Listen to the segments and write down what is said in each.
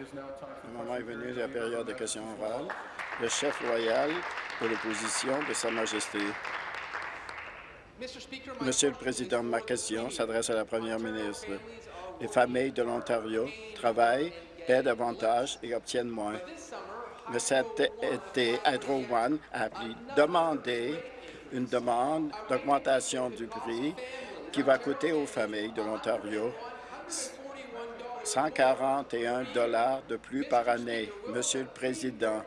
Le moment est venu de la période de questions orales. Le chef royal de l'opposition de Sa Majesté. Monsieur le Président, ma question s'adresse à la Première ministre. Les familles de l'Ontario travaillent, paient davantage et obtiennent moins. Mais cet été, Hydro One a demandé une demande d'augmentation du prix qui va coûter aux familles de l'Ontario 141 dollars de plus par année. Monsieur le Président,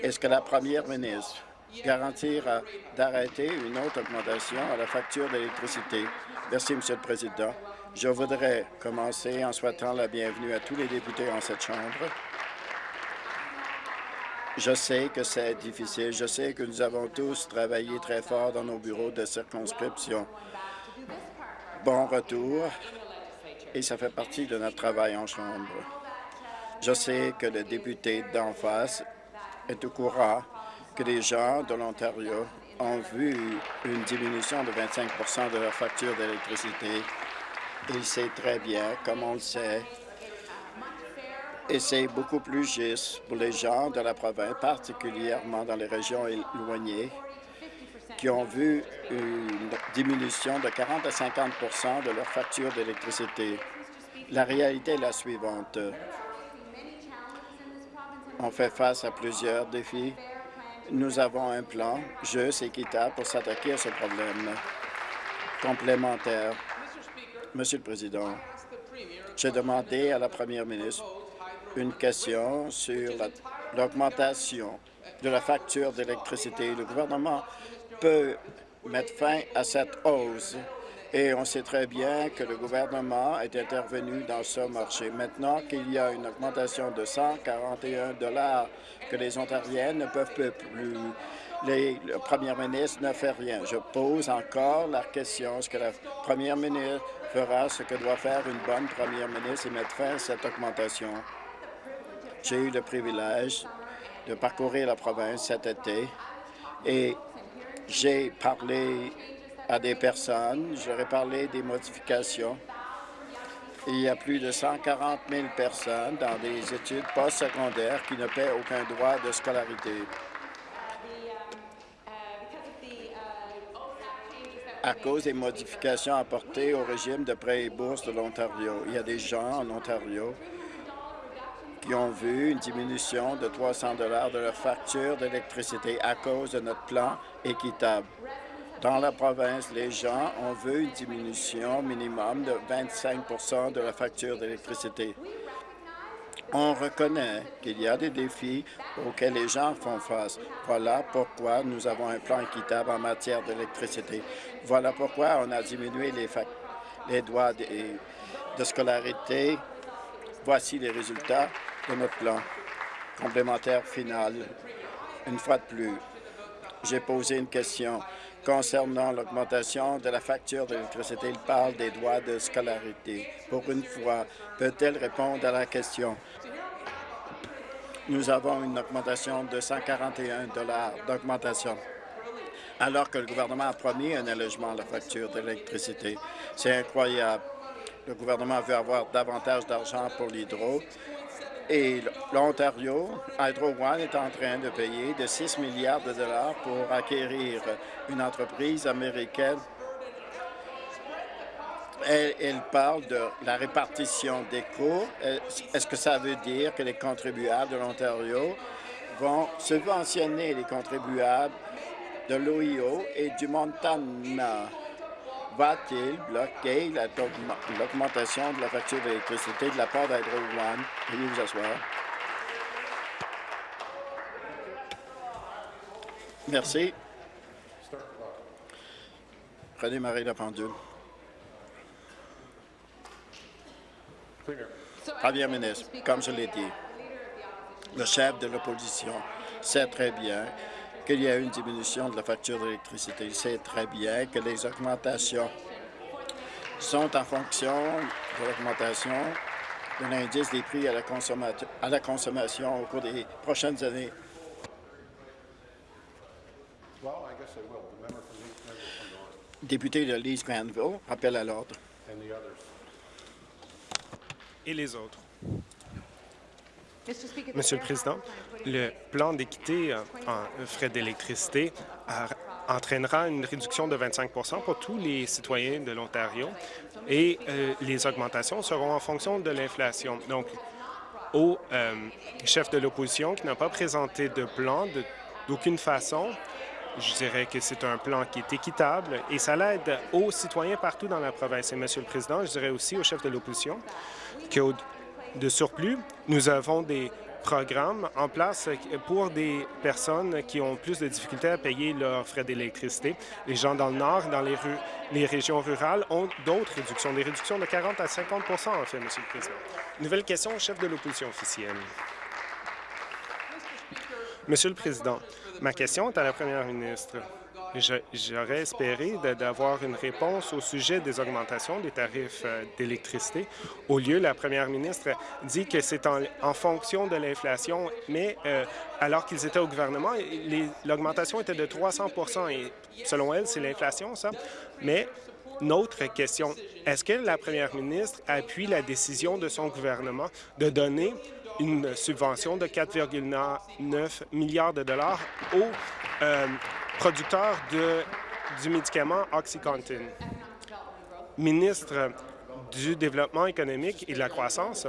est-ce que la première ministre garantira d'arrêter une autre augmentation à la facture d'électricité? Merci, Monsieur le Président. Je voudrais commencer en souhaitant la bienvenue à tous les députés en cette Chambre. Je sais que c'est difficile. Je sais que nous avons tous travaillé très fort dans nos bureaux de circonscription. Bon retour et ça fait partie de notre travail en Chambre. Je sais que le député d'en face est au courant que les gens de l'Ontario ont vu une diminution de 25% de leur facture d'électricité. Il sait très bien, comme on le sait, et c'est beaucoup plus juste pour les gens de la province, particulièrement dans les régions éloignées, qui ont vu une diminution de 40 à 50% de leur facture d'électricité. La réalité est la suivante. On fait face à plusieurs défis. Nous avons un plan juste et équitable pour s'attaquer à ce problème complémentaire. Monsieur le Président, j'ai demandé à la Première ministre une question sur l'augmentation de la facture d'électricité. Le gouvernement peut mettre fin à cette hausse. Et on sait très bien que le gouvernement est intervenu dans ce marché. Maintenant qu'il y a une augmentation de 141 dollars que les Ontariens ne peuvent plus, les, le premier ministre ne fait rien. Je pose encore la question, est-ce que la première ministre fera ce que doit faire une bonne première ministre et mettre fin à cette augmentation? J'ai eu le privilège de parcourir la province cet été et j'ai parlé à des personnes, j'aurais parlé des modifications. Il y a plus de 140 000 personnes dans des études postsecondaires qui ne paient aucun droit de scolarité. à cause des modifications apportées au régime de prêts et bourses de l'Ontario. Il y a des gens en Ontario ont vu une diminution de 300 de leur facture d'électricité à cause de notre plan équitable. Dans la province, les gens ont vu une diminution minimum de 25% de la facture d'électricité. On reconnaît qu'il y a des défis auxquels les gens font face. Voilà pourquoi nous avons un plan équitable en matière d'électricité. Voilà pourquoi on a diminué les, les droits de scolarité. Voici les résultats de notre plan complémentaire final. Une fois de plus, j'ai posé une question concernant l'augmentation de la facture d'électricité. Il parle des droits de scolarité. Pour une fois, peut-elle répondre à la question? Nous avons une augmentation de 141 d'augmentation alors que le gouvernement a promis un allègement de la facture d'électricité. C'est incroyable. Le gouvernement veut avoir davantage d'argent pour l'hydro et l'Ontario, Hydro One est en train de payer de 6 milliards de dollars pour acquérir une entreprise américaine. Elle, parle de la répartition des coûts. Est-ce que ça veut dire que les contribuables de l'Ontario vont subventionner les contribuables de l'OIO et du Montana? Va-t-il bloquer l'augmentation de la facture d'électricité de la part d'Hydro One? Veuillez vous asseoir. Merci. Redémarrer la pendule. Premier ministre, comme je l'ai dit, le chef de l'opposition sait très bien qu'il y a une diminution de la facture d'électricité. Il sait très bien que les augmentations sont en fonction de l'augmentation de l'indice des prix à la, à la consommation au cours des prochaines années. Député de Leeds Granville, appel à l'ordre. Et les autres. Monsieur le Président, le plan d'équité en frais d'électricité entraînera une réduction de 25% pour tous les citoyens de l'Ontario et euh, les augmentations seront en fonction de l'inflation. Donc, au euh, chef de l'opposition qui n'a pas présenté de plan d'aucune façon, je dirais que c'est un plan qui est équitable et ça l'aide aux citoyens partout dans la province. Et, Monsieur le Président, je dirais aussi au chef de l'opposition que de surplus, nous avons des programme en place pour des personnes qui ont plus de difficultés à payer leurs frais d'électricité. Les gens dans le Nord, dans les, les régions rurales, ont d'autres réductions, des réductions de 40 à 50% en fait, Monsieur le Président. Nouvelle question au chef de l'opposition officielle. Monsieur le Président, ma question est à la première ministre. J'aurais espéré d'avoir une réponse au sujet des augmentations des tarifs euh, d'électricité. Au lieu, la première ministre dit que c'est en, fonction de l'inflation, mais euh, alors qu'ils étaient au gouvernement, l'augmentation était de 300% et selon elle, c'est l'inflation, ça. Mais notre question, est-ce que la première ministre appuie la décision de son gouvernement de donner une subvention de 4,9 milliards de dollars aux euh, producteur du médicament OxyContin. Ministre du Développement économique et de la croissance,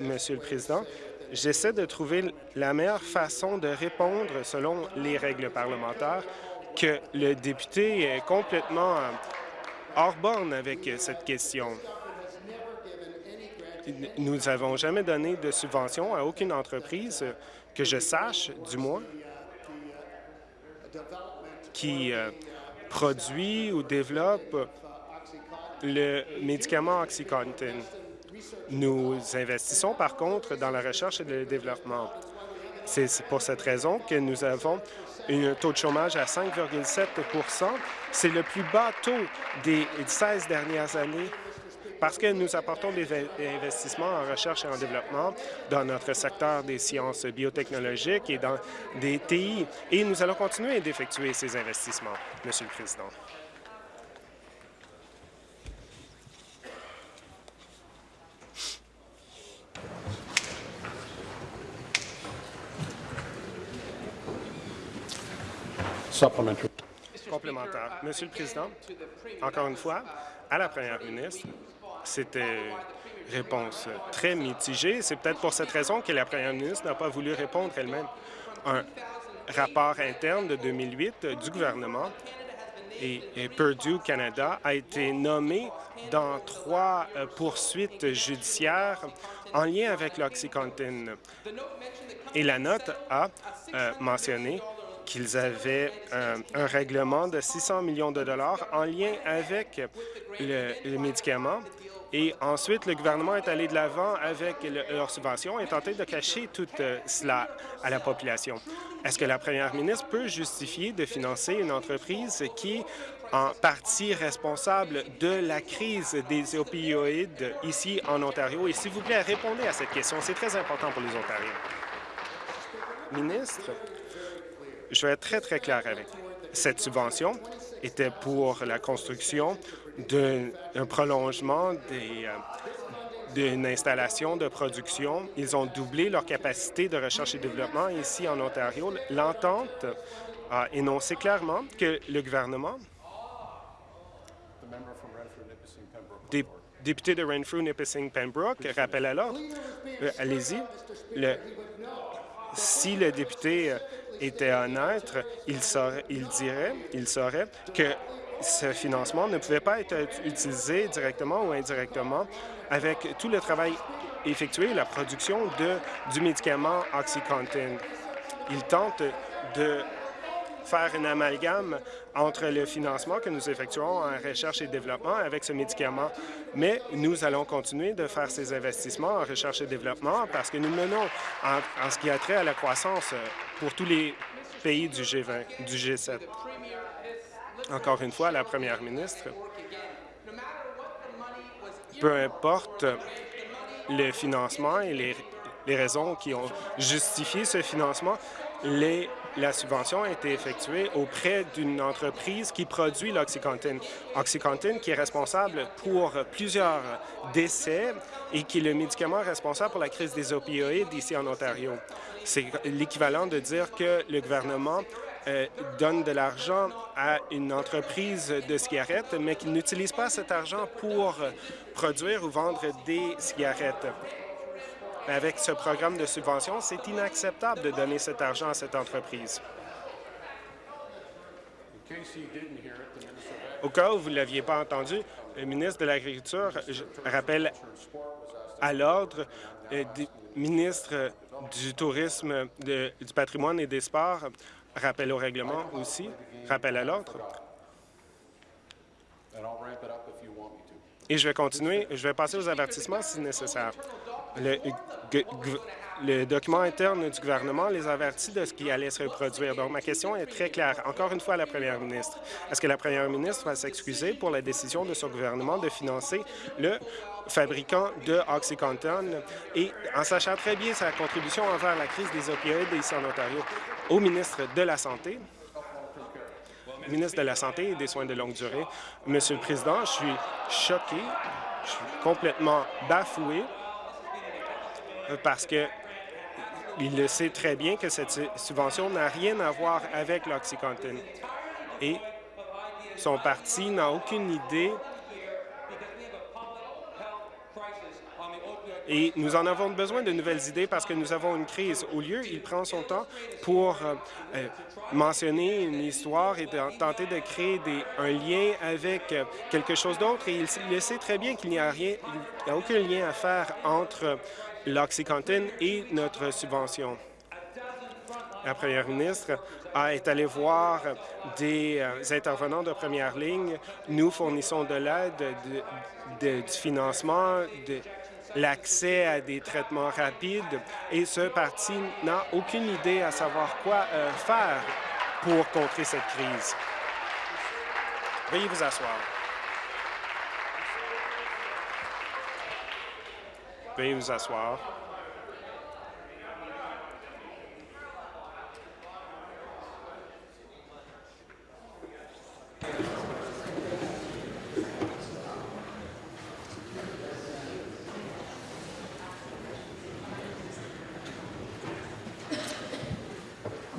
Monsieur le Président, j'essaie de trouver la meilleure façon de répondre selon les règles parlementaires que le député est complètement euh, hors borne avec cette question. Nous n'avons jamais donné de subvention à aucune entreprise, que je sache, du moins, qui euh, produit ou développe le médicament OxyContin. Nous investissons par contre dans la recherche et le développement. C'est pour cette raison que nous avons un taux de chômage à 5,7% C'est le plus bas taux des 16 dernières années parce que nous apportons des investissements en recherche et en développement dans notre secteur des sciences biotechnologiques et dans des TI, et nous allons continuer d'effectuer ces investissements, Monsieur le Président. Complémentaire. Monsieur le Président, encore une fois, à la Première ministre, c'était une réponse très mitigée. C'est peut-être pour cette raison que la première ministre n'a pas voulu répondre elle-même. Un rapport interne de 2008 du gouvernement et, Purdue Canada a été nommé dans trois euh, poursuites judiciaires en lien avec l'Oxycontin. Et la note a euh, mentionné qu'ils avaient euh, un règlement de 600 millions de dollars en lien avec le, le médicament et ensuite, le gouvernement est allé de l'avant avec leurs subventions et tenté de cacher tout euh, cela à la population. Est-ce que la première ministre peut justifier de financer une entreprise qui est en partie responsable de la crise des opioïdes ici en Ontario? Et s'il vous plaît, répondez à cette question. C'est très important pour les Ontariens. Ministre, je vais être très, très clair avec. Cette subvention était pour la construction d'un prolongement euh, d'une installation de production. Ils ont doublé leur capacité de recherche et développement ici en Ontario. L'entente a énoncé clairement que le gouvernement député de Renfrew, Nipissing, Pembroke, rappelle alors, euh, allez-y, si le député euh, était honnête, il, il dirait, il saurait que ce financement ne pouvait pas être utilisé directement ou indirectement avec tout le travail effectué, la production de, du médicament OxyContin. Il tente de faire un amalgame entre le financement que nous effectuons en recherche et développement avec ce médicament. Mais nous allons continuer de faire ces investissements en recherche et développement parce que nous menons en, en ce qui a trait à la croissance pour tous les pays du G20, du G7 encore une fois, la première ministre, peu importe le financement et les, raisons qui ont justifié ce financement, les la subvention a été effectuée auprès d'une entreprise qui produit l'Oxycontin. Oxycontin qui est responsable pour plusieurs décès et qui est le médicament responsable pour la crise des opioïdes ici en Ontario. C'est l'équivalent de dire que le gouvernement euh, donne de l'argent à une entreprise de cigarettes, mais qu'il n'utilise pas cet argent pour produire ou vendre des cigarettes. Avec ce programme de subvention, c'est inacceptable de donner cet argent à cette entreprise. Au cas où vous ne l'aviez pas entendu, le ministre de l'Agriculture rappelle à l'ordre euh, ministre du Tourisme, du patrimoine et des sports, rappelle au règlement aussi, rappelle à l'ordre. Et je vais continuer, je vais passer aux avertissements si nécessaire. Le, document interne du gouvernement les avertit de ce qui allait se reproduire. Donc, ma question est très claire. Encore une fois, à la première ministre, est-ce que la première ministre va s'excuser pour la décision de son gouvernement de financer le fabricant de OxyContin et en sachant très bien sa contribution envers la crise des opioïdes ici en Ontario, au ministre de la Santé, et des Soins de longue durée. Monsieur le Président, je suis choqué, je suis complètement bafoué parce que il le sait très bien que cette subvention n'a rien à voir avec l'Oxycontin. Et son parti n'a aucune idée Et nous en avons besoin de nouvelles idées parce que nous avons une crise. Au lieu, il prend son temps pour euh, euh, mentionner une histoire et tenter de créer des, un lien avec euh, quelque chose d'autre. Et il, sait très bien qu'il n'y a rien, aucun lien à faire entre l'Oxycontin et notre subvention. La première ministre est allée voir des intervenants de première ligne. Nous fournissons de l'aide, du financement, de, l'accès à des traitements rapides et ce parti n'a aucune idée à savoir quoi euh, faire pour contrer cette crise. Veuillez vous asseoir. Veuillez vous asseoir.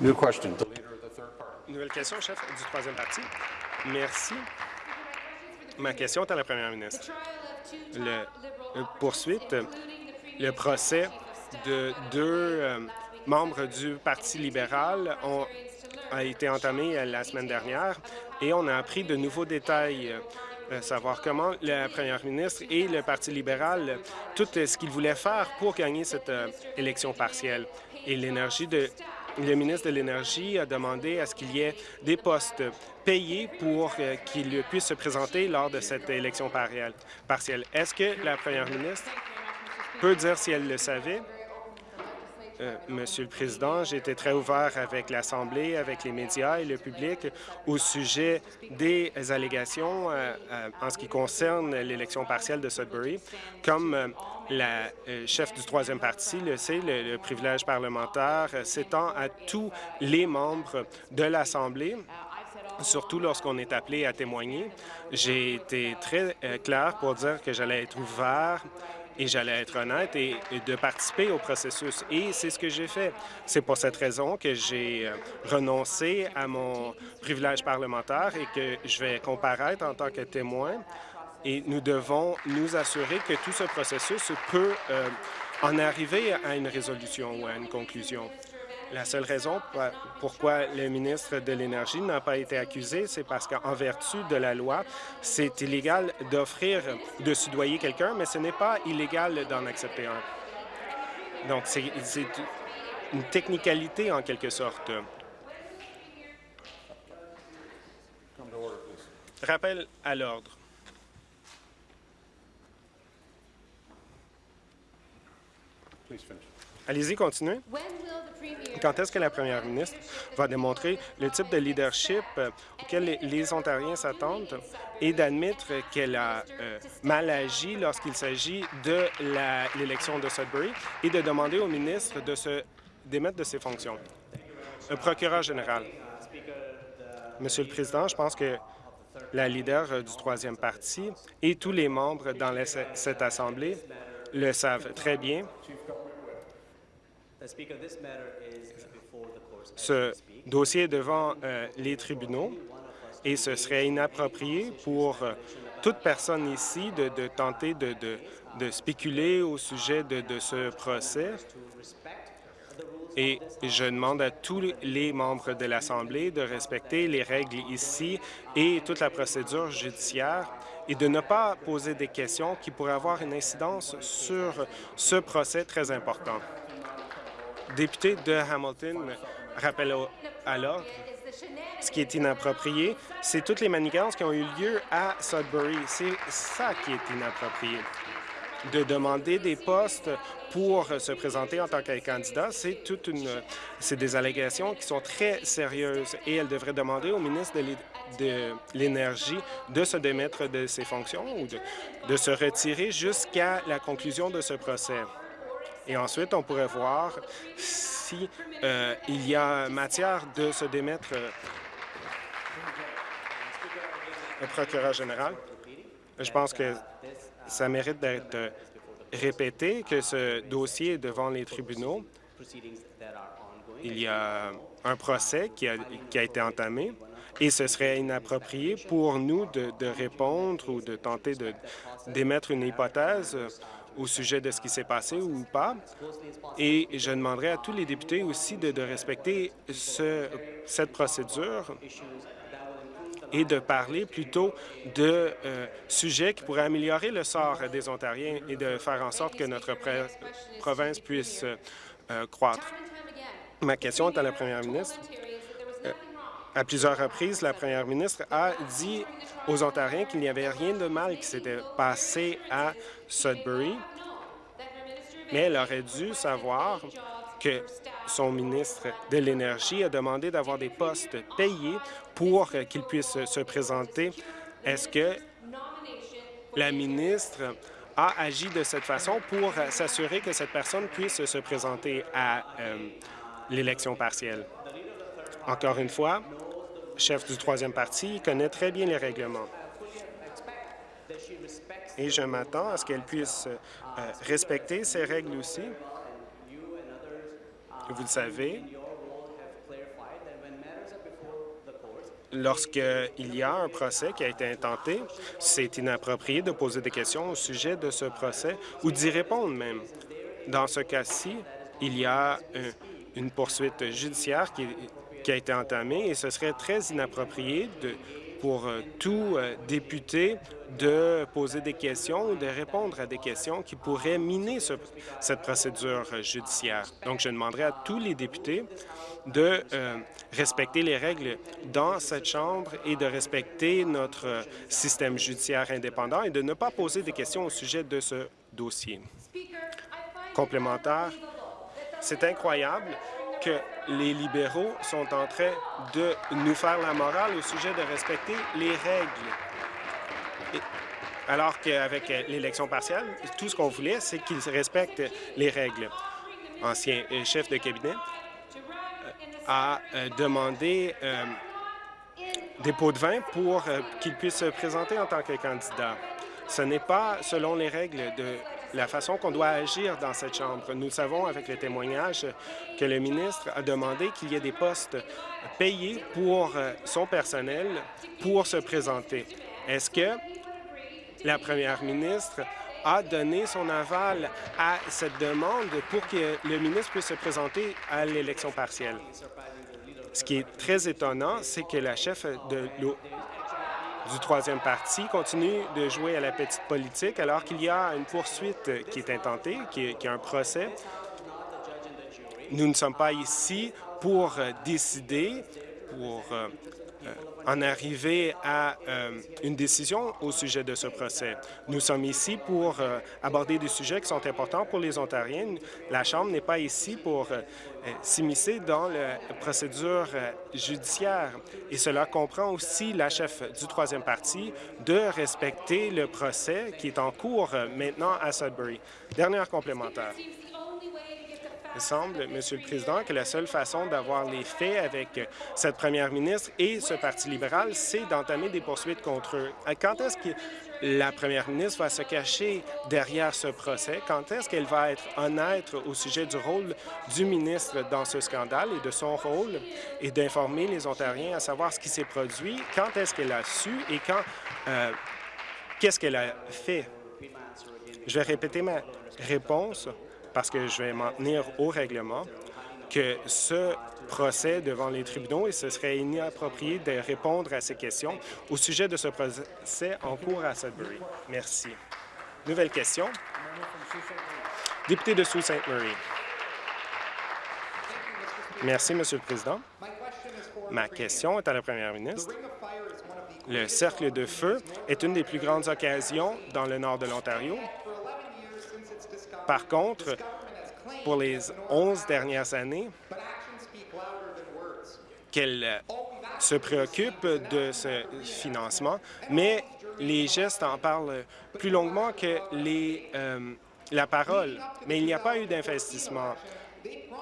Nouvelle question, chef du troisième parti. Merci. Ma question est à la première ministre. Le, poursuite, le procès de deux euh, membres du Parti libéral ont, a été entamé la semaine dernière et on a appris de nouveaux détails euh, savoir comment la première ministre et le Parti libéral, tout ce qu'ils voulaient faire pour gagner cette euh, élection partielle. Et l'énergie de le ministre de l'Énergie a demandé à ce qu'il y ait des postes payés pour euh, qu'il puisse se présenter lors de cette élection partielle. Est-ce que la première ministre peut dire si elle le savait? Euh, Monsieur le Président, j'ai été très ouvert avec l'Assemblée, avec les médias et le public au sujet des allégations euh, en ce qui concerne l'élection partielle de Sudbury. Comme la euh, chef du troisième parti le sait, le, privilège parlementaire s'étend à tous les membres de l'Assemblée surtout lorsqu'on est appelé à témoigner. J'ai été très euh, clair pour dire que j'allais être ouvert et j'allais être honnête et, de participer au processus. Et c'est ce que j'ai fait. C'est pour cette raison que j'ai euh, renoncé à mon privilège parlementaire et que je vais comparaître en tant que témoin et nous devons nous assurer que tout ce processus peut euh, en arriver à une résolution ou à une conclusion. La seule raison pourquoi le ministre de l'Énergie n'a pas été accusé, c'est parce qu'en vertu de la loi, c'est illégal d'offrir, de soudoyer quelqu'un, mais ce n'est pas illégal d'en accepter un. Donc, c'est une technicalité en quelque sorte. Rappel à l'ordre. Allez-y, continuez. Quand est-ce que la première ministre va démontrer le type de leadership euh, auquel les Ontariens s'attendent et d'admettre qu'elle a euh, mal agi lorsqu'il s'agit de l'élection de Sudbury et de demander au ministre de se démettre de ses fonctions? Le procureur général. Monsieur le Président, je pense que la leader du troisième parti et tous les membres dans cette Assemblée le savent très bien. Ce dossier est devant euh, les tribunaux et ce serait inapproprié pour euh, toute personne ici de, tenter de, de, spéculer au sujet de, ce procès. Et je demande à tous les membres de l'Assemblée de respecter les règles ici et toute la procédure judiciaire et de ne pas poser des questions qui pourraient avoir une incidence sur ce procès très important. Député de Hamilton, rappelle à l'ordre. Ce qui est inapproprié, c'est toutes les manigances qui ont eu lieu à Sudbury. C'est ça qui est inapproprié. De demander des postes pour se présenter en tant que candidat, c'est toute une, c'est des allégations qui sont très sérieuses et elle devrait demander au ministre de l'Énergie de se démettre de ses fonctions ou de, de se retirer jusqu'à la conclusion de ce procès. Et ensuite, on pourrait voir si euh, il y a matière de se démettre euh, le procureur général. Je pense que ça mérite d'être répété que ce dossier est devant les tribunaux. Il y a un procès qui a, été entamé et ce serait inapproprié pour nous de répondre ou de tenter d'émettre une hypothèse au sujet de ce qui s'est passé ou pas. Et je demanderai à tous les députés aussi de, respecter ce, cette procédure et de parler plutôt de euh, sujets qui pourraient améliorer le sort des Ontariens et de faire en sorte que notre province puisse euh, croître. Ma question est à la première ministre. À plusieurs reprises, la première ministre a dit aux Ontariens qu'il n'y avait rien de mal qui s'était passé à Sudbury, mais elle aurait dû savoir que son ministre de l'Énergie a demandé d'avoir des postes payés pour qu'il puisse se présenter. Est-ce que la ministre a agi de cette façon pour s'assurer que cette personne puisse se présenter à euh, l'élection partielle? Encore une fois, chef du troisième parti connaît très bien les règlements. Et je m'attends à ce qu'elle puisse euh, respecter ces règles aussi. Vous le savez, lorsqu'il y a un procès qui a été intenté, c'est inapproprié de poser des questions au sujet de ce procès ou d'y répondre même. Dans ce cas-ci, il y a une poursuite judiciaire qui, qui a été entamée et ce serait très inapproprié de, pour euh, tout euh, député de poser des questions ou de répondre à des questions qui pourraient miner cette procédure euh, judiciaire. Donc, je demanderai à tous les députés de respecter les règles dans cette Chambre et de respecter notre système judiciaire indépendant et de ne pas poser des questions au sujet de ce dossier. Complémentaire, c'est incroyable que les libéraux sont en train de nous faire la morale au sujet de respecter les règles. alors qu'avec l'élection partielle, tout ce qu'on voulait, c'est qu'ils respectent les règles. Ancien chef de cabinet euh, a euh, demandé euh, des pots de vin pour qu'il puisse se présenter en tant que candidat. Ce n'est pas selon les règles de la façon qu'on doit agir dans cette Chambre. Nous savons, avec le témoignage, que le ministre a demandé qu'il y ait des postes payés pour euh, son personnel pour se présenter. Est-ce que la première ministre a donné son aval à cette demande pour que le ministre puisse se présenter à l'élection partielle? Ce qui est très étonnant, c'est que la chef de du troisième parti continue de jouer à la petite politique alors qu'il y a une poursuite qui est intentée, qui est, un procès. Nous ne sommes pas ici pour décider, pour euh, en arriver à euh, une décision au sujet de ce procès. Nous sommes ici pour euh, aborder des sujets qui sont importants pour les Ontariens. La Chambre n'est pas ici pour s'immiscer dans la procédure judiciaire. Et cela comprend aussi la chef du troisième parti de respecter le procès qui est en cours maintenant à Sudbury. Dernière complémentaire. Semble, Monsieur le Président, que la seule façon d'avoir les faits avec cette première ministre et ce Parti libéral, c'est d'entamer des poursuites contre eux. Quand est-ce que la première ministre va se cacher derrière ce procès? Quand est-ce qu'elle va être honnête au sujet du rôle du ministre dans ce scandale et de son rôle et d'informer les Ontariens à savoir ce qui s'est produit? Quand est-ce qu'elle a su et quand... Euh, qu'est-ce qu'elle a fait? Je vais répéter ma réponse parce que je vais m'en tenir au règlement que ce procès devant les tribunaux et ce serait inapproprié de répondre à ces questions au sujet de ce procès en cours à Sudbury. Merci. Nouvelle question. Député de Sault-Sainte-Marie. Merci, Monsieur le Président. Ma question est à la Première ministre. Le cercle de feu est une des plus grandes occasions dans le nord de l'Ontario par contre, pour les 11 dernières années, qu'elle euh, se préoccupe de ce financement, mais les gestes en parlent plus longuement que les, euh, la parole. Mais il n'y a pas eu d'investissement.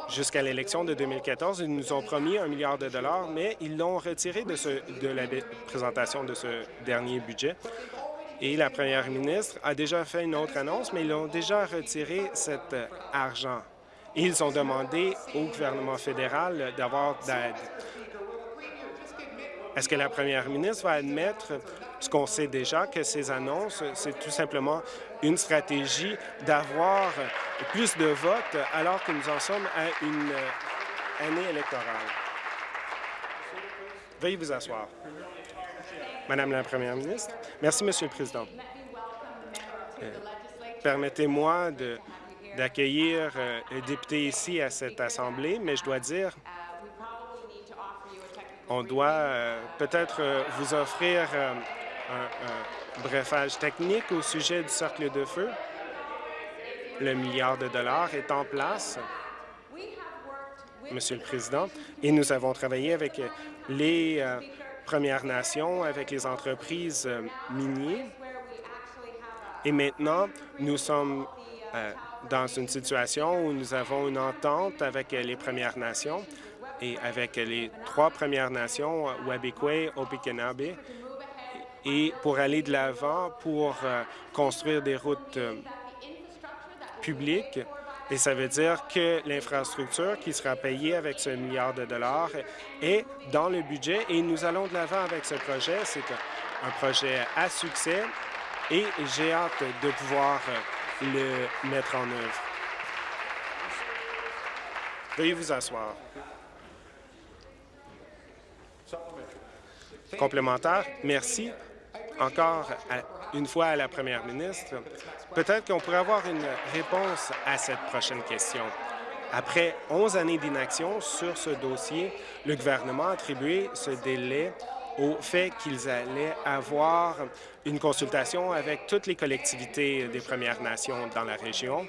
Jusqu'à l'élection de 2014, ils nous ont promis un milliard de dollars, mais ils l'ont retiré de, la présentation de ce dernier budget. Et la première ministre a déjà fait une autre annonce, mais ils ont déjà retiré cet euh, argent. Ils ont demandé au gouvernement fédéral d'avoir d'aide. Est-ce que la première ministre va admettre ce qu'on sait déjà, que ces annonces, c'est tout simplement une stratégie d'avoir plus de votes alors que nous en sommes à une euh, année électorale? Veuillez vous asseoir. Madame la Première ministre. Merci, Monsieur le Président. Euh, permettez-moi d'accueillir euh, le député ici à cette Assemblée, mais je dois dire, on doit euh, peut-être vous offrir un, brefage technique au sujet du cercle de feu. Le milliard de dollars est en place, Monsieur le Président, et nous avons travaillé avec les Premières Nations, avec les entreprises euh, minières. Et maintenant, nous sommes euh, dans une situation où nous avons une entente avec les Premières Nations et avec les trois Premières Nations, Wabikwe, Opikinabe, et pour aller de l'avant pour euh, construire des routes publiques et ça veut dire que l'infrastructure qui sera payée avec ce milliard de dollars est dans le budget et nous allons de l'avant avec ce projet. C'est un projet à succès et j'ai hâte de pouvoir le mettre en œuvre. Veuillez vous asseoir. Complémentaire, merci encore une fois à la première ministre. Peut-être qu'on pourrait avoir une réponse à cette prochaine question. Après 11 années d'inaction sur ce dossier, le gouvernement a attribué ce délai au fait qu'ils allaient avoir une consultation avec toutes les collectivités des Premières Nations dans la région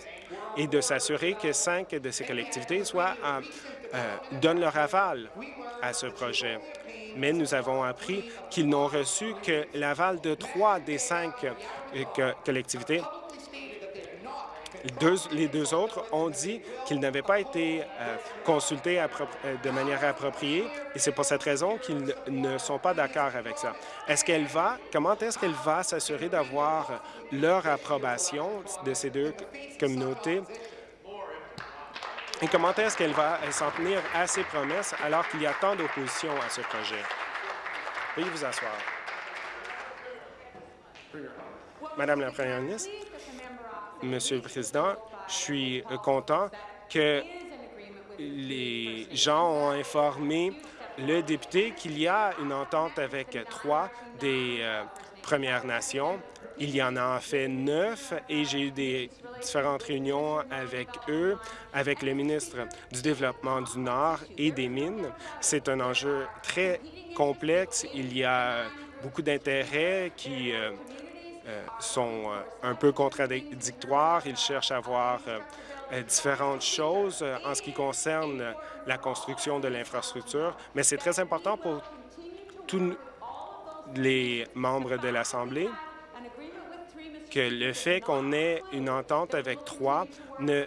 et de s'assurer que cinq de ces collectivités soient, euh, donnent leur aval à ce projet mais nous avons appris qu'ils n'ont reçu que l'aval de trois des cinq euh, collectivités. les deux autres ont dit qu'ils n'avaient pas été euh, consultés euh, de manière appropriée et c'est pour cette raison qu'ils ne sont pas d'accord avec ça. Est-ce qu'elle va, comment est-ce qu'elle va s'assurer d'avoir leur approbation de ces deux communautés? Et comment est-ce qu'elle va s'en tenir à ses promesses alors qu'il y a tant d'opposition à ce projet? Veuillez vous asseoir. Madame la Première ministre, Monsieur le Président, je suis content que les gens ont informé le député qu'il y a une entente avec trois des euh, Premières Nations. Il y en a en fait neuf et j'ai eu des différentes réunions avec eux, avec le ministre du Développement du Nord et des Mines. C'est un enjeu très complexe. Il y a beaucoup d'intérêts qui euh, euh, sont euh, un peu contradictoires. Ils cherchent à voir différentes choses en ce qui concerne la construction de l'infrastructure, mais c'est très important pour tous les membres de l'Assemblée que le fait qu'on ait une entente avec trois ne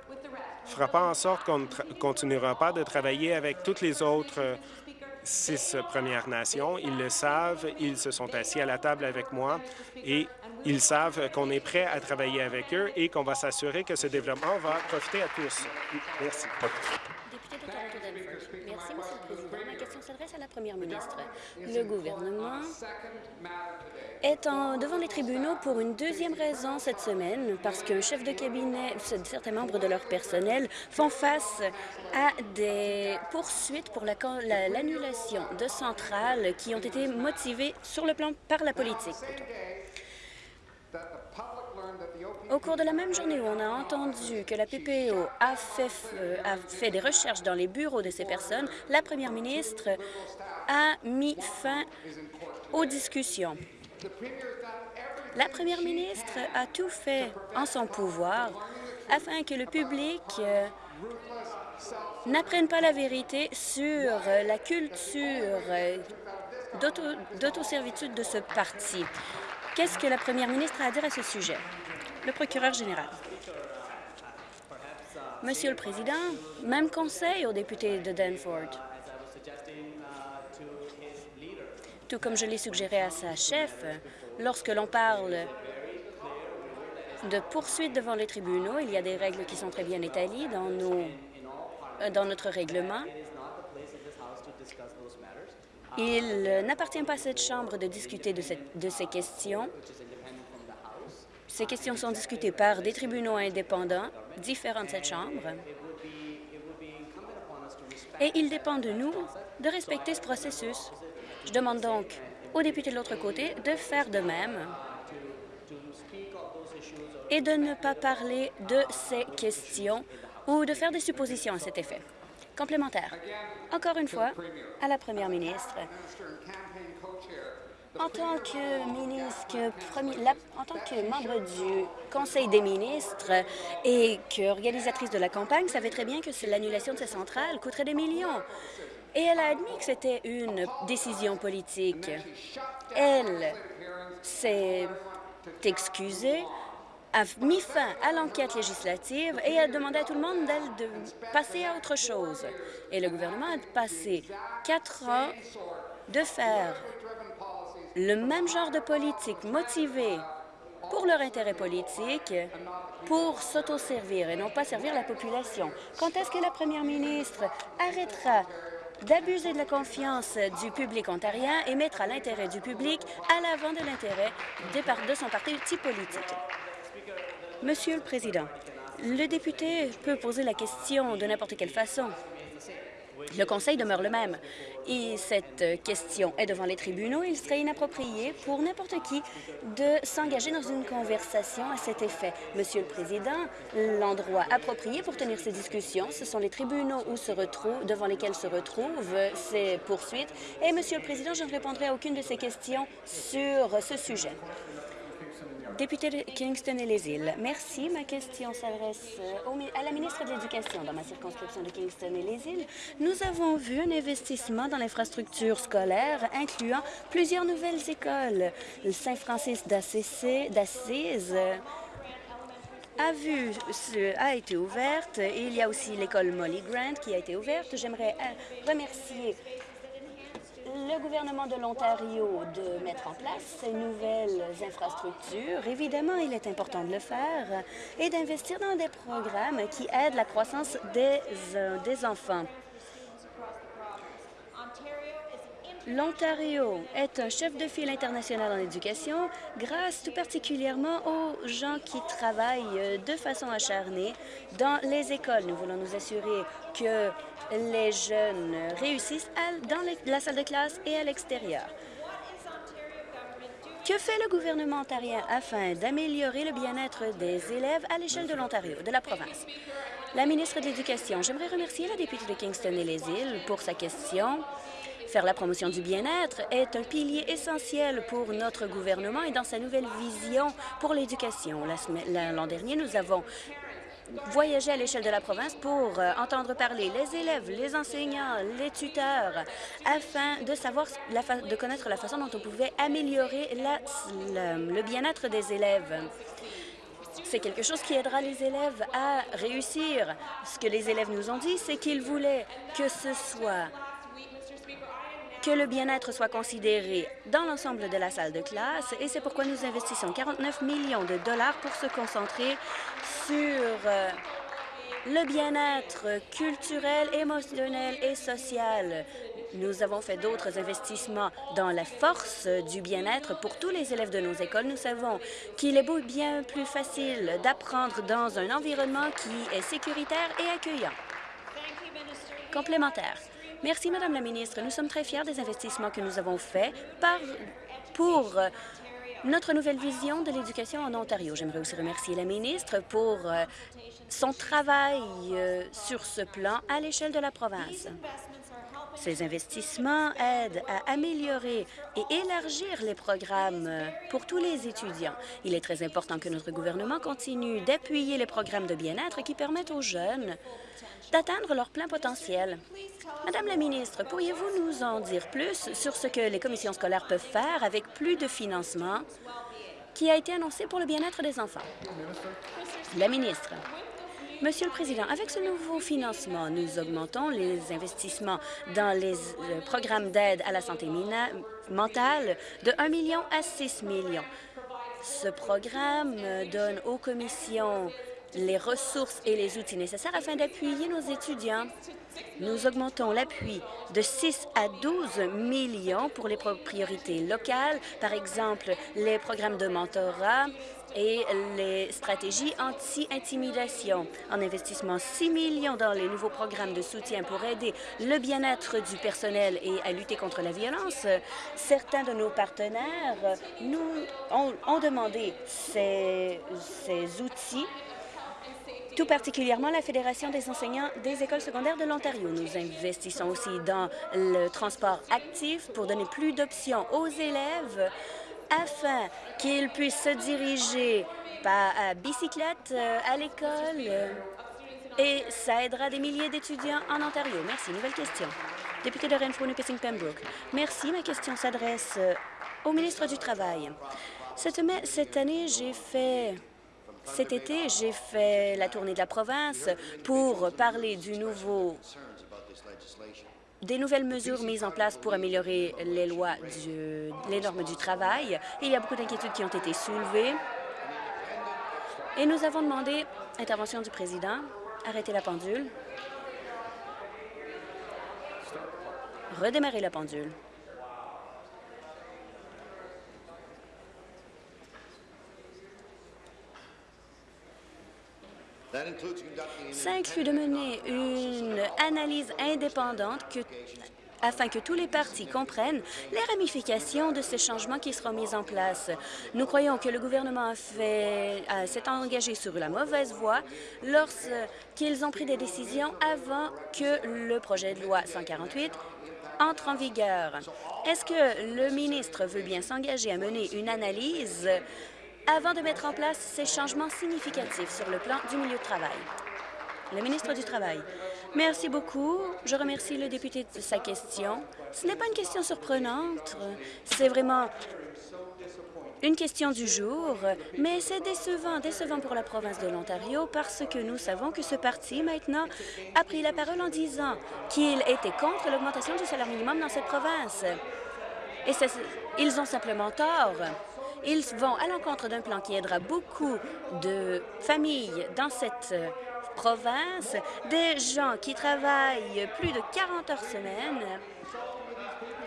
fera pas en sorte qu'on ne continuera pas de travailler avec toutes les autres euh, six Premières Nations. Ils le savent, ils se sont assis à la table avec moi et ils savent qu'on est prêt à travailler avec eux et qu'on va s'assurer que ce développement va profiter à tous. Merci Monsieur le Président. Ma question s'adresse à la Première ministre. Le gouvernement est en, devant les tribunaux pour une deuxième raison cette semaine, parce qu'un chef de cabinet, certains membres de leur personnel font face à des poursuites pour l'annulation la, de centrales qui ont été motivées sur le plan par la politique. Au cours de la même journée où on a entendu que la PPO a fait, euh, a fait des recherches dans les bureaux de ces personnes, la première ministre a mis fin aux discussions. La première ministre a tout fait en son pouvoir afin que le public euh, n'apprenne pas la vérité sur la culture euh, d'autoservitude de ce parti. Qu'est-ce que la première ministre a à dire à ce sujet? Le procureur général. Monsieur le Président, même conseil aux députés de Danford. Tout comme je l'ai suggéré à sa chef, lorsque l'on parle de poursuites devant les tribunaux, il y a des règles qui sont très bien établies dans, dans notre règlement. Il n'appartient pas à cette Chambre de discuter de ces questions. Ces questions sont discutées par des tribunaux indépendants différents de cette Chambre. Et il dépend de nous de respecter ce processus. Je demande donc aux députés de l'autre côté de faire de même et de ne pas parler de ces questions ou de faire des suppositions à cet effet. Complémentaire. Encore une fois, à la première ministre, en tant que ministre, en tant que membre du Conseil des ministres et qu'organisatrice de la campagne, savait très bien que l'annulation de ces centrales coûterait des millions. Et elle a admis que c'était une décision politique. Elle s'est excusée a mis fin à l'enquête législative et a demandé à tout le monde de passer à autre chose. Et le gouvernement a passé quatre ans de faire le même genre de politique motivée pour leur intérêt politique, pour s'autoservir et non pas servir la population. Quand est-ce que la première ministre arrêtera d'abuser de la confiance du public ontarien et mettra l'intérêt du public à l'avant de l'intérêt de son parti politique? Monsieur le Président, le député peut poser la question de n'importe quelle façon. Le Conseil demeure le même. Et cette question est devant les tribunaux. Il serait inapproprié pour n'importe qui de s'engager dans une conversation à cet effet. Monsieur le Président, l'endroit approprié pour tenir ces discussions, ce sont les tribunaux devant lesquels se retrouvent ces poursuites. Et, Monsieur le Président, je ne répondrai à aucune de ces questions sur ce sujet. Député de Kingston et les îles, merci. Ma question s'adresse euh, à la ministre de l'Éducation dans ma circonscription de Kingston et les îles. Nous avons vu un investissement dans l'infrastructure scolaire incluant plusieurs nouvelles écoles. Le Saint-Francis d'Assise a vu a été ouverte. Il y a aussi l'école Molly Grant qui a été ouverte. J'aimerais euh, remercier le gouvernement de l'Ontario de mettre en place ces nouvelles infrastructures. Évidemment, il est important de le faire et d'investir dans des programmes qui aident la croissance des, euh, des enfants. L'Ontario est un chef de file international en éducation grâce tout particulièrement aux gens qui travaillent de façon acharnée dans les écoles. Nous voulons nous assurer que les jeunes réussissent dans la salle de classe et à l'extérieur. Que fait le gouvernement ontarien afin d'améliorer le bien-être des élèves à l'échelle de l'Ontario, de la province? La ministre de l'Éducation, j'aimerais remercier la députée de Kingston et les îles pour sa question. Faire la promotion du bien-être est un pilier essentiel pour notre gouvernement et dans sa nouvelle vision pour l'éducation. L'an dernier, nous avons voyager à l'échelle de la province pour euh, entendre parler les élèves, les enseignants, les tuteurs, afin de savoir, de connaître la façon dont on pouvait améliorer le bien-être des élèves. C'est quelque chose qui aidera les élèves à réussir. Ce que les élèves nous ont dit, c'est qu'ils voulaient que ce soit que le bien-être soit considéré dans l'ensemble de la salle de classe et c'est pourquoi nous investissons 49 millions de dollars pour se concentrer sur euh, le bien-être culturel, émotionnel et social. Nous avons fait d'autres investissements dans la force du bien-être pour tous les élèves de nos écoles. Nous savons qu'il est bien plus facile d'apprendre dans un environnement qui est sécuritaire et accueillant. Complémentaire. Merci, Madame la ministre. Nous sommes très fiers des investissements que nous avons faits pour notre nouvelle vision de l'éducation en Ontario. J'aimerais aussi remercier la ministre pour euh, son travail euh, sur ce plan à l'échelle de la province. Ces investissements aident à améliorer et élargir les programmes pour tous les étudiants. Il est très important que notre gouvernement continue d'appuyer les programmes de bien-être qui permettent aux jeunes d'atteindre leur plein potentiel. Madame la ministre, pourriez-vous nous en dire plus sur ce que les commissions scolaires peuvent faire avec plus de financement qui a été annoncé pour le bien-être des enfants? La ministre. Monsieur le Président, avec ce nouveau financement, nous augmentons les investissements dans les euh, programmes d'aide à la santé mentale de 1 million à 6 millions. Ce programme donne aux commissions les ressources et les outils nécessaires afin d'appuyer nos étudiants. Nous augmentons l'appui de 6 à 12 millions pour les priorités locales, par exemple les programmes de mentorat et les stratégies anti-intimidation. En investissement 6 millions dans les nouveaux programmes de soutien pour aider le bien-être du personnel et à lutter contre la violence, certains de nos partenaires nous ont, demandé ces, ces outils tout particulièrement la Fédération des enseignants des écoles secondaires de l'Ontario. Nous investissons aussi dans le transport actif pour donner plus d'options aux élèves afin qu'ils puissent se diriger par bicyclette euh, à l'école et ça aidera des milliers d'étudiants en Ontario. Merci. Nouvelle question. Député de Renfrew, Nipissing Pembroke. Merci. Ma question s'adresse euh, au ministre du Travail. Cette, cette année, j'ai fait cet été, j'ai fait la tournée de la province pour parler du nouveau des nouvelles mesures mises en place pour améliorer les lois, les normes du travail. Il y a beaucoup d'inquiétudes qui ont été soulevées. Et nous avons demandé, intervention du président, arrêter la pendule, redémarrer la pendule. Ça inclut de mener une analyse indépendante afin que tous les partis comprennent les ramifications de ces changements qui seront mis en place. Nous croyons que le gouvernement s'est engagé sur la mauvaise voie lorsqu'ils ont pris des décisions avant que le projet de loi 148 entre en vigueur. Est-ce que le ministre veut bien s'engager à mener une analyse avant de mettre en place ces changements significatifs sur le plan du milieu de travail. Le ministre du Travail. Merci beaucoup. Je remercie le député de sa question. Ce n'est pas une question surprenante. C'est vraiment une question du jour, mais c'est décevant, décevant pour la province de l'Ontario parce que nous savons que ce parti, maintenant, a pris la parole en disant qu'il était contre l'augmentation du salaire minimum dans cette province. Et ils ont simplement tort. Ils vont à l'encontre d'un plan qui aidera beaucoup de familles dans cette euh, province, des gens qui travaillent plus de 40 heures semaine.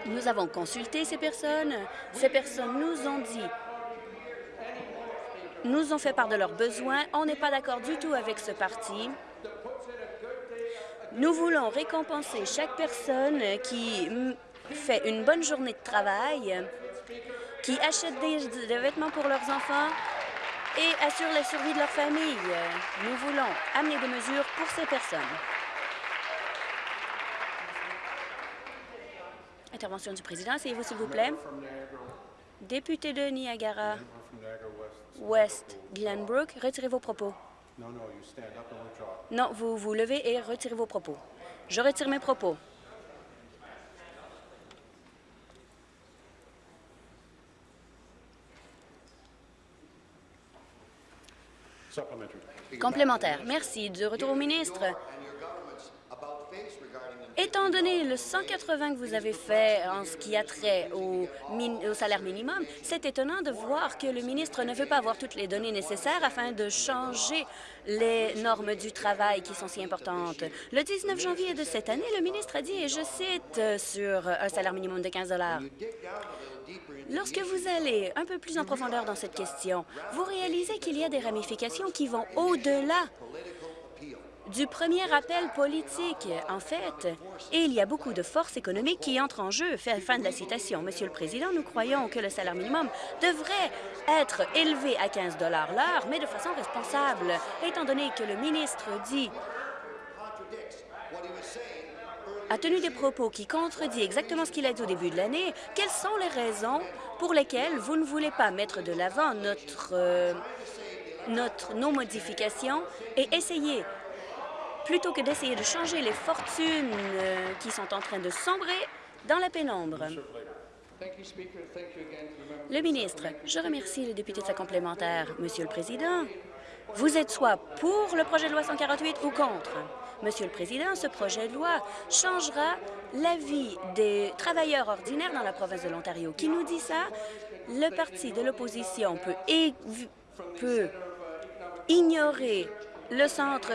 Nous avons consulté ces personnes. Ces personnes nous ont dit nous ont fait part de leurs besoins. On n'est pas d'accord du tout avec ce parti. Nous voulons récompenser chaque personne qui fait une bonne journée de travail qui achètent des, vêtements pour leurs enfants et assurent la survie de leur famille. Nous voulons amener des mesures pour ces personnes. Intervention du président, asseyez-vous s'il vous plaît. Député de Niagara West, Glenbrook, retirez vos propos. Non, vous vous levez et retirez vos propos. Je retire mes propos. Complémentaire. Merci. De retour au ministre. Étant donné le 180 que vous avez fait en ce qui a trait au, salaire minimum, c'est étonnant de voir que le ministre ne veut pas avoir toutes les données nécessaires afin de changer les normes du travail qui sont si importantes. Le 19 janvier de cette année, le ministre a dit, et je cite, sur un salaire minimum de 15 Lorsque vous allez un peu plus en profondeur dans cette question, vous réalisez qu'il y a des ramifications qui vont au-delà du premier appel politique. En fait, il y a beaucoup de forces économiques qui entrent en jeu. Fin de la citation. Monsieur le Président, nous croyons que le salaire minimum devrait être élevé à 15 l'heure, mais de façon responsable, étant donné que le ministre dit a tenu des propos qui contredit exactement ce qu'il a dit au début de l'année, quelles sont les raisons pour lesquelles vous ne voulez pas mettre de l'avant notre, euh, notre, nos modifications et essayer plutôt que d'essayer de changer les fortunes euh, qui sont en train de sombrer dans la pénombre. Le ministre, je remercie le député de sa complémentaire. Monsieur le Président, vous êtes soit pour le projet de loi 148 ou contre. Monsieur le Président, ce projet de loi changera la vie des travailleurs ordinaires dans la province de l'Ontario. Qui nous dit ça? Le parti de l'opposition peut, peut ignorer le centre,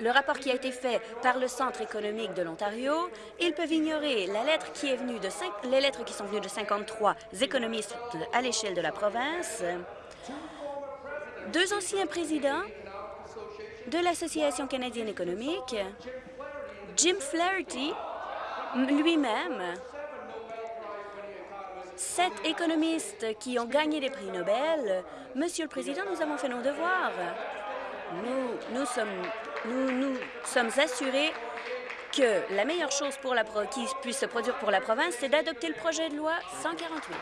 le rapport qui a été fait par le Centre économique de l'Ontario, ils peuvent ignorer la lettre qui est venue de les lettres qui sont venues de 53 économistes à l'échelle de la province, deux anciens présidents de l'Association canadienne économique, Jim Flaherty lui-même, sept économistes qui ont gagné des prix Nobel. Monsieur le Président, nous avons fait nos devoirs nous, nous, sommes, nous, nous sommes assurés que la meilleure chose pour la qui puisse se produire pour la province, c'est d'adopter le projet de loi 148.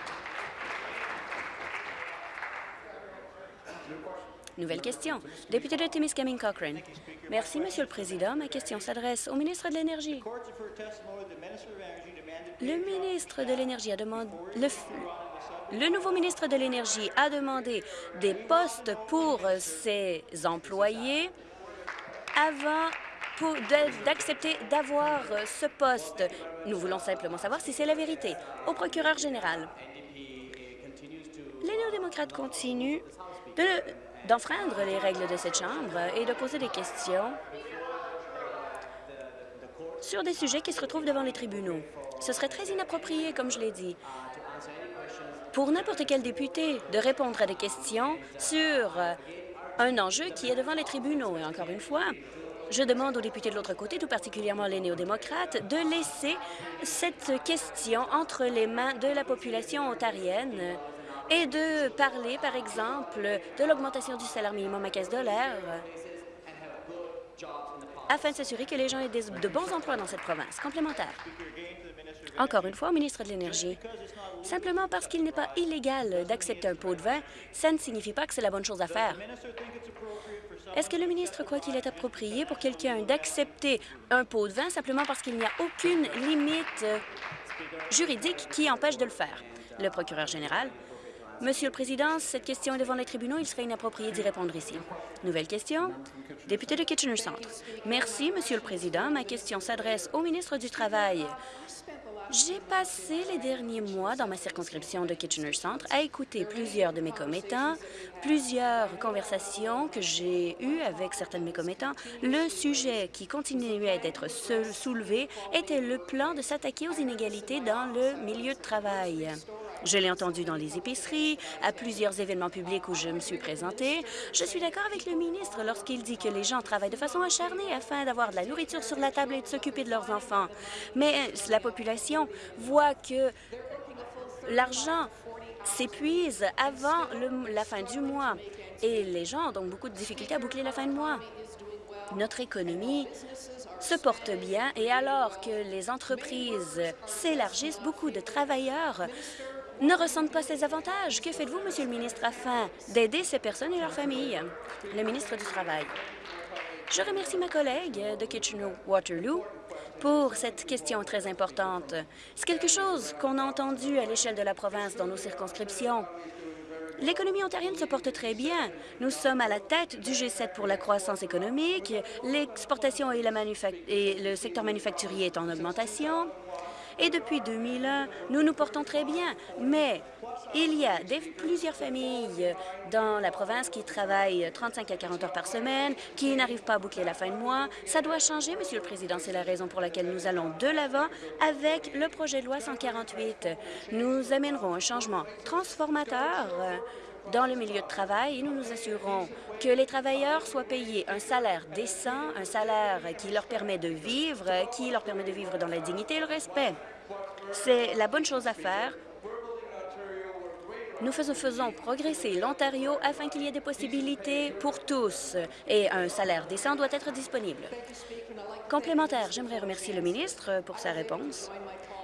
Nouvelle question. Député de Timiskaming Cochrane. Merci, Monsieur le Président. Ma question s'adresse au ministre de l'Énergie. Le ministre de l'Énergie a demandé... Le, le nouveau ministre de l'Énergie a demandé des postes pour ses employés avant d'accepter d'avoir ce poste. Nous voulons simplement savoir si c'est la vérité. Au procureur général, les néo-démocrates continuent d'enfreindre les règles de cette Chambre et de poser des questions sur des sujets qui se retrouvent devant les tribunaux. Ce serait très inapproprié, comme je l'ai dit, pour n'importe quel député de répondre à des questions sur euh, un enjeu qui est devant les tribunaux. Et encore une fois, je demande aux députés de l'autre côté, tout particulièrement les néo-démocrates, de laisser cette question entre les mains de la population ontarienne et de parler, par exemple, de l'augmentation du salaire minimum à 15 afin de s'assurer que les gens aient de bons emplois dans cette province. Complémentaire. Encore une fois, au ministre de l'Énergie, simplement parce qu'il n'est pas illégal d'accepter un pot de vin, ça ne signifie pas que c'est la bonne chose à faire. Est-ce que le ministre croit qu'il est approprié pour quelqu'un d'accepter un pot de vin simplement parce qu'il n'y a aucune limite juridique qui empêche de le faire? Le procureur général. Monsieur le Président, cette question est devant les tribunaux. Il serait inapproprié d'y répondre ici. Nouvelle question. Député de Kitchener Centre. Merci, Monsieur le Président. Ma question s'adresse au ministre du Travail. J'ai passé les derniers mois dans ma circonscription de Kitchener Centre à écouter plusieurs de mes commettants, plusieurs conversations que j'ai eues avec certains de mes commettants. Le sujet qui continuait d'être soulevé était le plan de s'attaquer aux inégalités dans le milieu de travail. Je l'ai entendu dans les épiceries, à plusieurs événements publics où je me suis présentée. Je suis d'accord avec le ministre lorsqu'il dit que les gens travaillent de façon acharnée afin d'avoir de la nourriture sur la table et de s'occuper de leurs enfants. Mais la population voit que l'argent s'épuise avant la fin du mois et les gens ont donc beaucoup de difficultés à boucler la fin de mois. Notre économie se porte bien et alors que les entreprises s'élargissent, beaucoup de travailleurs ne ressentent pas ces avantages. Que faites-vous, Monsieur le ministre, afin d'aider ces personnes et leurs familles? Le ministre du Travail. Je remercie ma collègue de Kitchener-Waterloo pour cette question très importante. C'est quelque chose qu'on a entendu à l'échelle de la province dans nos circonscriptions. L'économie ontarienne se porte très bien. Nous sommes à la tête du G7 pour la croissance économique. L'exportation et, le secteur manufacturier est en augmentation. Et depuis 2001, nous nous portons très bien. Mais il y a plusieurs familles dans la province qui travaillent 35 à 40 heures par semaine, qui n'arrivent pas à boucler la fin de mois. Ça doit changer, Monsieur le Président. C'est la raison pour laquelle nous allons de l'avant avec le projet de loi 148. Nous amènerons un changement transformateur dans le milieu de travail et nous nous assurons que les travailleurs soient payés un salaire décent, un salaire qui leur permet de vivre, qui leur permet de vivre dans la dignité et le respect. C'est la bonne chose à faire nous faisons progresser l'Ontario afin qu'il y ait des possibilités pour tous et un salaire décent doit être disponible. Complémentaire, j'aimerais remercier le ministre pour sa réponse.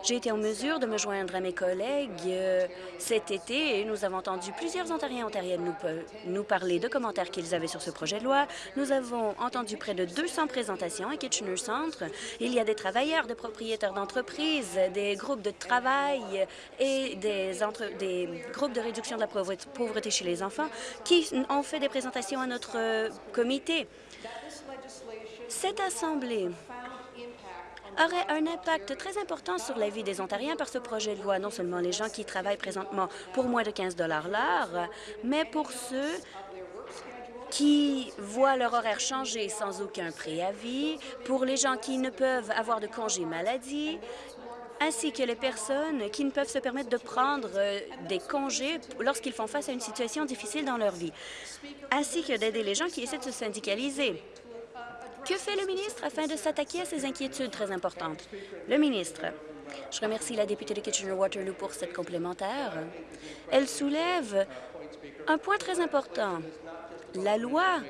J'ai été en mesure de me joindre à mes collègues euh, cet été et nous avons entendu plusieurs Ontariens et Ontariennes nous, parler de commentaires qu'ils avaient sur ce projet de loi. Nous avons entendu près de 200 présentations à Kitchener Centre. Il y a des travailleurs, des propriétaires d'entreprises, des groupes de travail et des, entre, des groupes de réduction de la pauvreté chez les enfants qui ont fait des présentations à notre euh, comité. Cette Assemblée aurait un impact très important sur la vie des Ontariens par ce projet de loi, non seulement les gens qui travaillent présentement pour moins de 15 l'heure, mais pour ceux qui voient leur horaire changer sans aucun préavis, pour les gens qui ne peuvent avoir de congés maladie, ainsi que les personnes qui ne peuvent se permettre de prendre euh, des congés lorsqu'ils font face à une situation difficile dans leur vie, ainsi que d'aider les gens qui essaient de se syndicaliser. Que fait le ministre afin de s'attaquer à ces inquiétudes très importantes? Le ministre. Je remercie la députée de Kitchener-Waterloo pour cette complémentaire. Elle soulève un point très important. La loi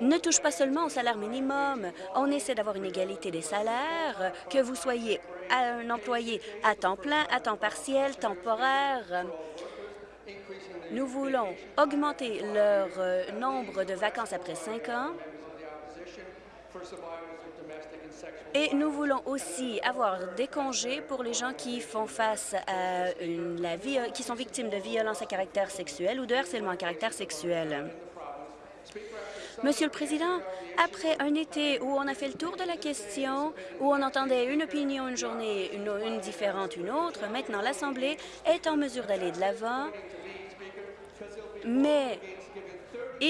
ne touche pas seulement au salaire minimum. On essaie d'avoir une égalité des salaires, que vous soyez un employé à temps plein, à temps partiel, temporaire. Nous voulons augmenter leur euh, nombre de vacances après cinq ans et nous voulons aussi avoir des congés pour les gens qui font face à la vie, qui sont victimes de violences à caractère sexuel ou de harcèlement à caractère sexuel. Monsieur le Président, après un été où on a fait le tour de la question, où on entendait une opinion une journée, une, une différente une autre, maintenant l'Assemblée est en mesure d'aller de l'avant, mais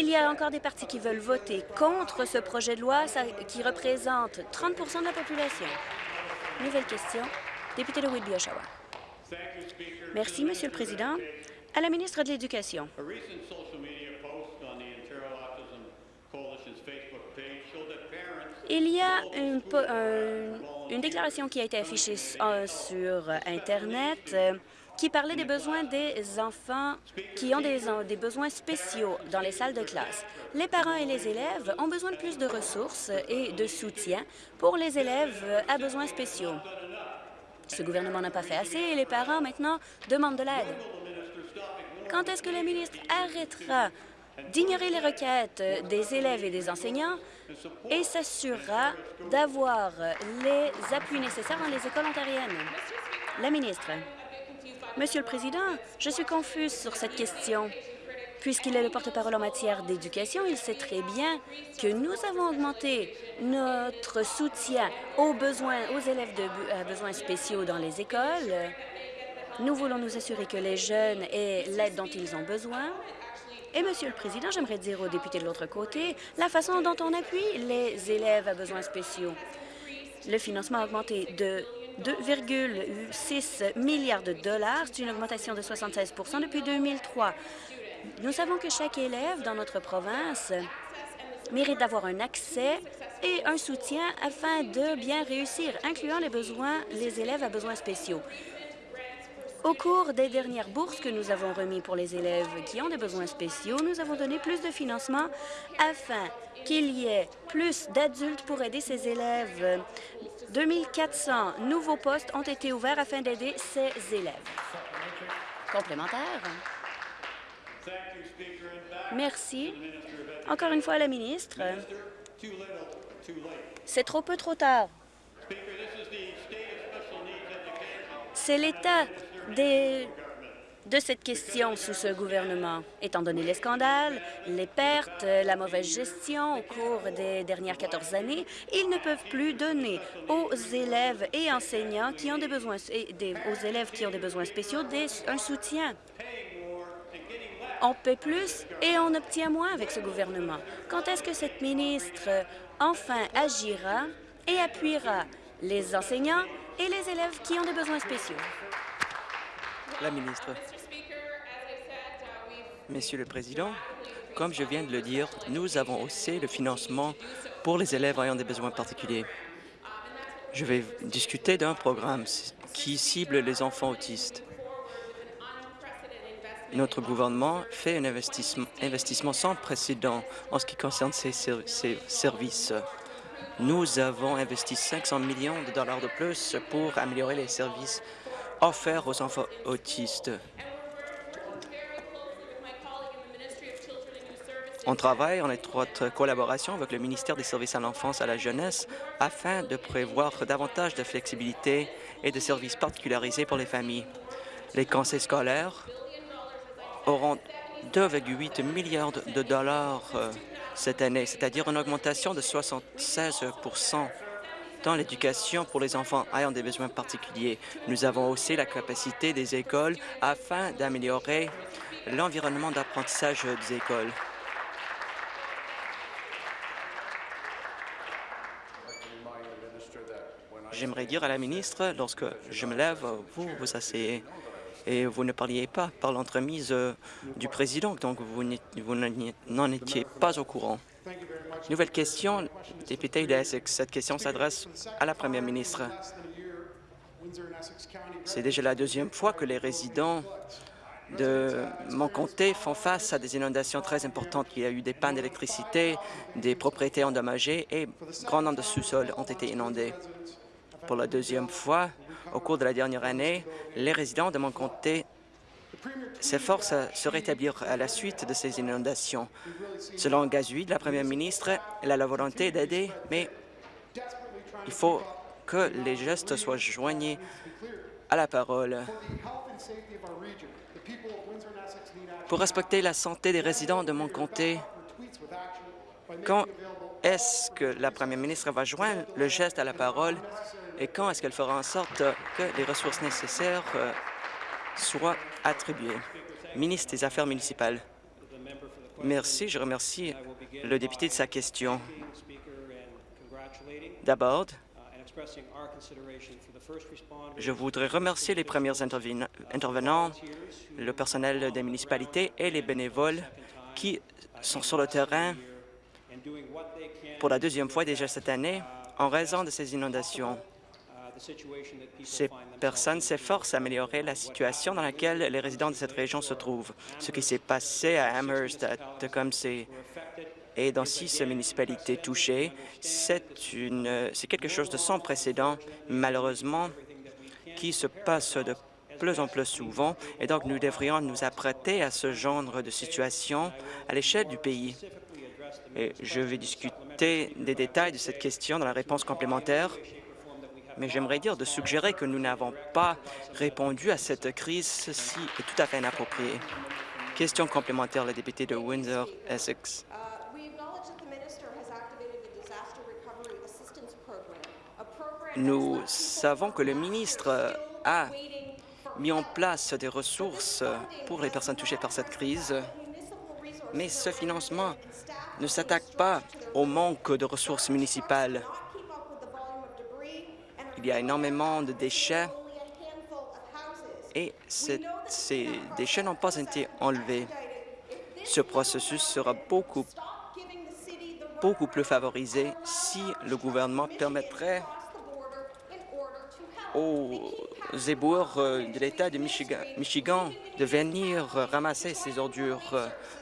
il y a encore des partis qui veulent voter contre ce projet de loi qui représente 30% de la population. Nouvelle question. Député de Whitby, Oshawa. Merci, Monsieur le Président. À la ministre de l'Éducation. Il y a une, une, déclaration qui a été affichée euh, sur Internet euh, qui parlait des besoins des enfants qui ont des, besoins spéciaux dans les salles de classe. Les parents et les élèves ont besoin de plus de ressources et de soutien pour les élèves à besoins spéciaux. Ce gouvernement n'a pas fait assez et les parents, maintenant, demandent de l'aide. Quand est-ce que le ministre arrêtera d'ignorer les requêtes des élèves et des enseignants et s'assurera d'avoir les appuis nécessaires dans les écoles ontariennes? La ministre. Monsieur le Président, je suis confuse sur cette question. Puisqu'il est le porte-parole en matière d'éducation, il sait très bien que nous avons augmenté notre soutien aux besoins, aux élèves de à besoins spéciaux dans les écoles. Nous voulons nous assurer que les jeunes aient l'aide dont ils ont besoin. Et, Monsieur le Président, j'aimerais dire aux députés de l'autre côté la façon dont on appuie les élèves à besoins spéciaux. Le financement a augmenté de 2,6 milliards de dollars. C'est une augmentation de 76% depuis 2003. Nous savons que chaque élève dans notre province mérite d'avoir un accès et un soutien afin de bien réussir, incluant les besoins, les élèves à besoins spéciaux. Au cours des dernières bourses que nous avons remises pour les élèves qui ont des besoins spéciaux, nous avons donné plus de financement afin qu'il y ait plus d'adultes pour aider ces élèves. 2400 nouveaux postes ont été ouverts afin d'aider ces élèves. Complémentaire. Merci. Encore une fois à la ministre. C'est trop peu trop tard. C'est l'État des de cette question sous ce gouvernement. Étant donné les scandales, les pertes, la mauvaise gestion au cours des dernières 14 années, ils ne peuvent plus donner aux élèves et enseignants qui ont des besoins, aux élèves qui ont des besoins spéciaux un soutien. On paie plus et on obtient moins avec ce gouvernement. Quand est-ce que cette ministre enfin agira et appuiera les enseignants et les élèves qui ont des besoins spéciaux? Monsieur le Président, comme je viens de le dire, nous avons haussé le financement pour les élèves ayant des besoins particuliers. Je vais discuter d'un programme qui cible les enfants autistes. Notre gouvernement fait un investissement, sans précédent en ce qui concerne ces services. Nous avons investi 500 millions de dollars de plus pour améliorer les services offerts aux enfants autistes. On travaille en étroite collaboration avec le ministère des Services à l'enfance et à la jeunesse afin de prévoir davantage de flexibilité et de services particularisés pour les familles. Les conseils scolaires auront 2,8 milliards de dollars euh, cette année, c'est-à-dire une augmentation de 76 dans l'éducation pour les enfants ayant des besoins particuliers. Nous avons aussi la capacité des écoles afin d'améliorer l'environnement d'apprentissage des écoles. J'aimerais dire à la ministre, lorsque je me lève, vous vous asseyez et vous ne parliez pas par l'entremise du président, donc vous n'en étiez pas au courant. Nouvelle question, député de Essex. Cette question s'adresse à la première ministre. C'est déjà la deuxième fois que les résidents de mon comté font face à des inondations très importantes. Il y a eu des pannes d'électricité, des propriétés endommagées et grand nombre de sous-sols ont été inondés. Pour la deuxième fois, au cours de la dernière année, les résidents de mon comté s'efforcent à se rétablir à la suite de ces inondations. Selon Gazuy, la première ministre, elle a la volonté d'aider, mais il faut que les gestes soient joignés à la parole. Pour respecter la santé des résidents de mon comté, quand est-ce que la première ministre va joindre le geste à la parole et quand est-ce qu'elle fera en sorte que les ressources nécessaires soient attribuées? Ministre des Affaires municipales. Merci. Je remercie le député de sa question. D'abord, je voudrais remercier les premiers intervenants, le personnel des municipalités et les bénévoles qui sont sur le terrain pour la deuxième fois déjà cette année en raison de ces inondations. Ces personnes s'efforcent d'améliorer la situation dans laquelle les résidents de cette région se trouvent. Ce qui s'est passé à Amherst, à Tecumseh et dans six municipalités touchées, c'est quelque chose de sans précédent, malheureusement, qui se passe de plus en plus souvent, et donc nous devrions nous apprêter à ce genre de situation à l'échelle du pays. Et je vais discuter des détails de cette question dans la réponse complémentaire mais j'aimerais dire de suggérer que nous n'avons pas répondu à cette crise, ceci est tout à fait inapproprié. Question complémentaire, la députée de Windsor-Essex. Nous savons que le ministre a mis en place des ressources pour les personnes touchées par cette crise, mais ce financement ne s'attaque pas au manque de ressources municipales il y a énormément de déchets et ces déchets n'ont pas été enlevés. Ce processus sera beaucoup, plus favorisé si le gouvernement permettrait aux éboueurs euh, de l'État de Michigan, Michigan, de venir ramasser ces ordures.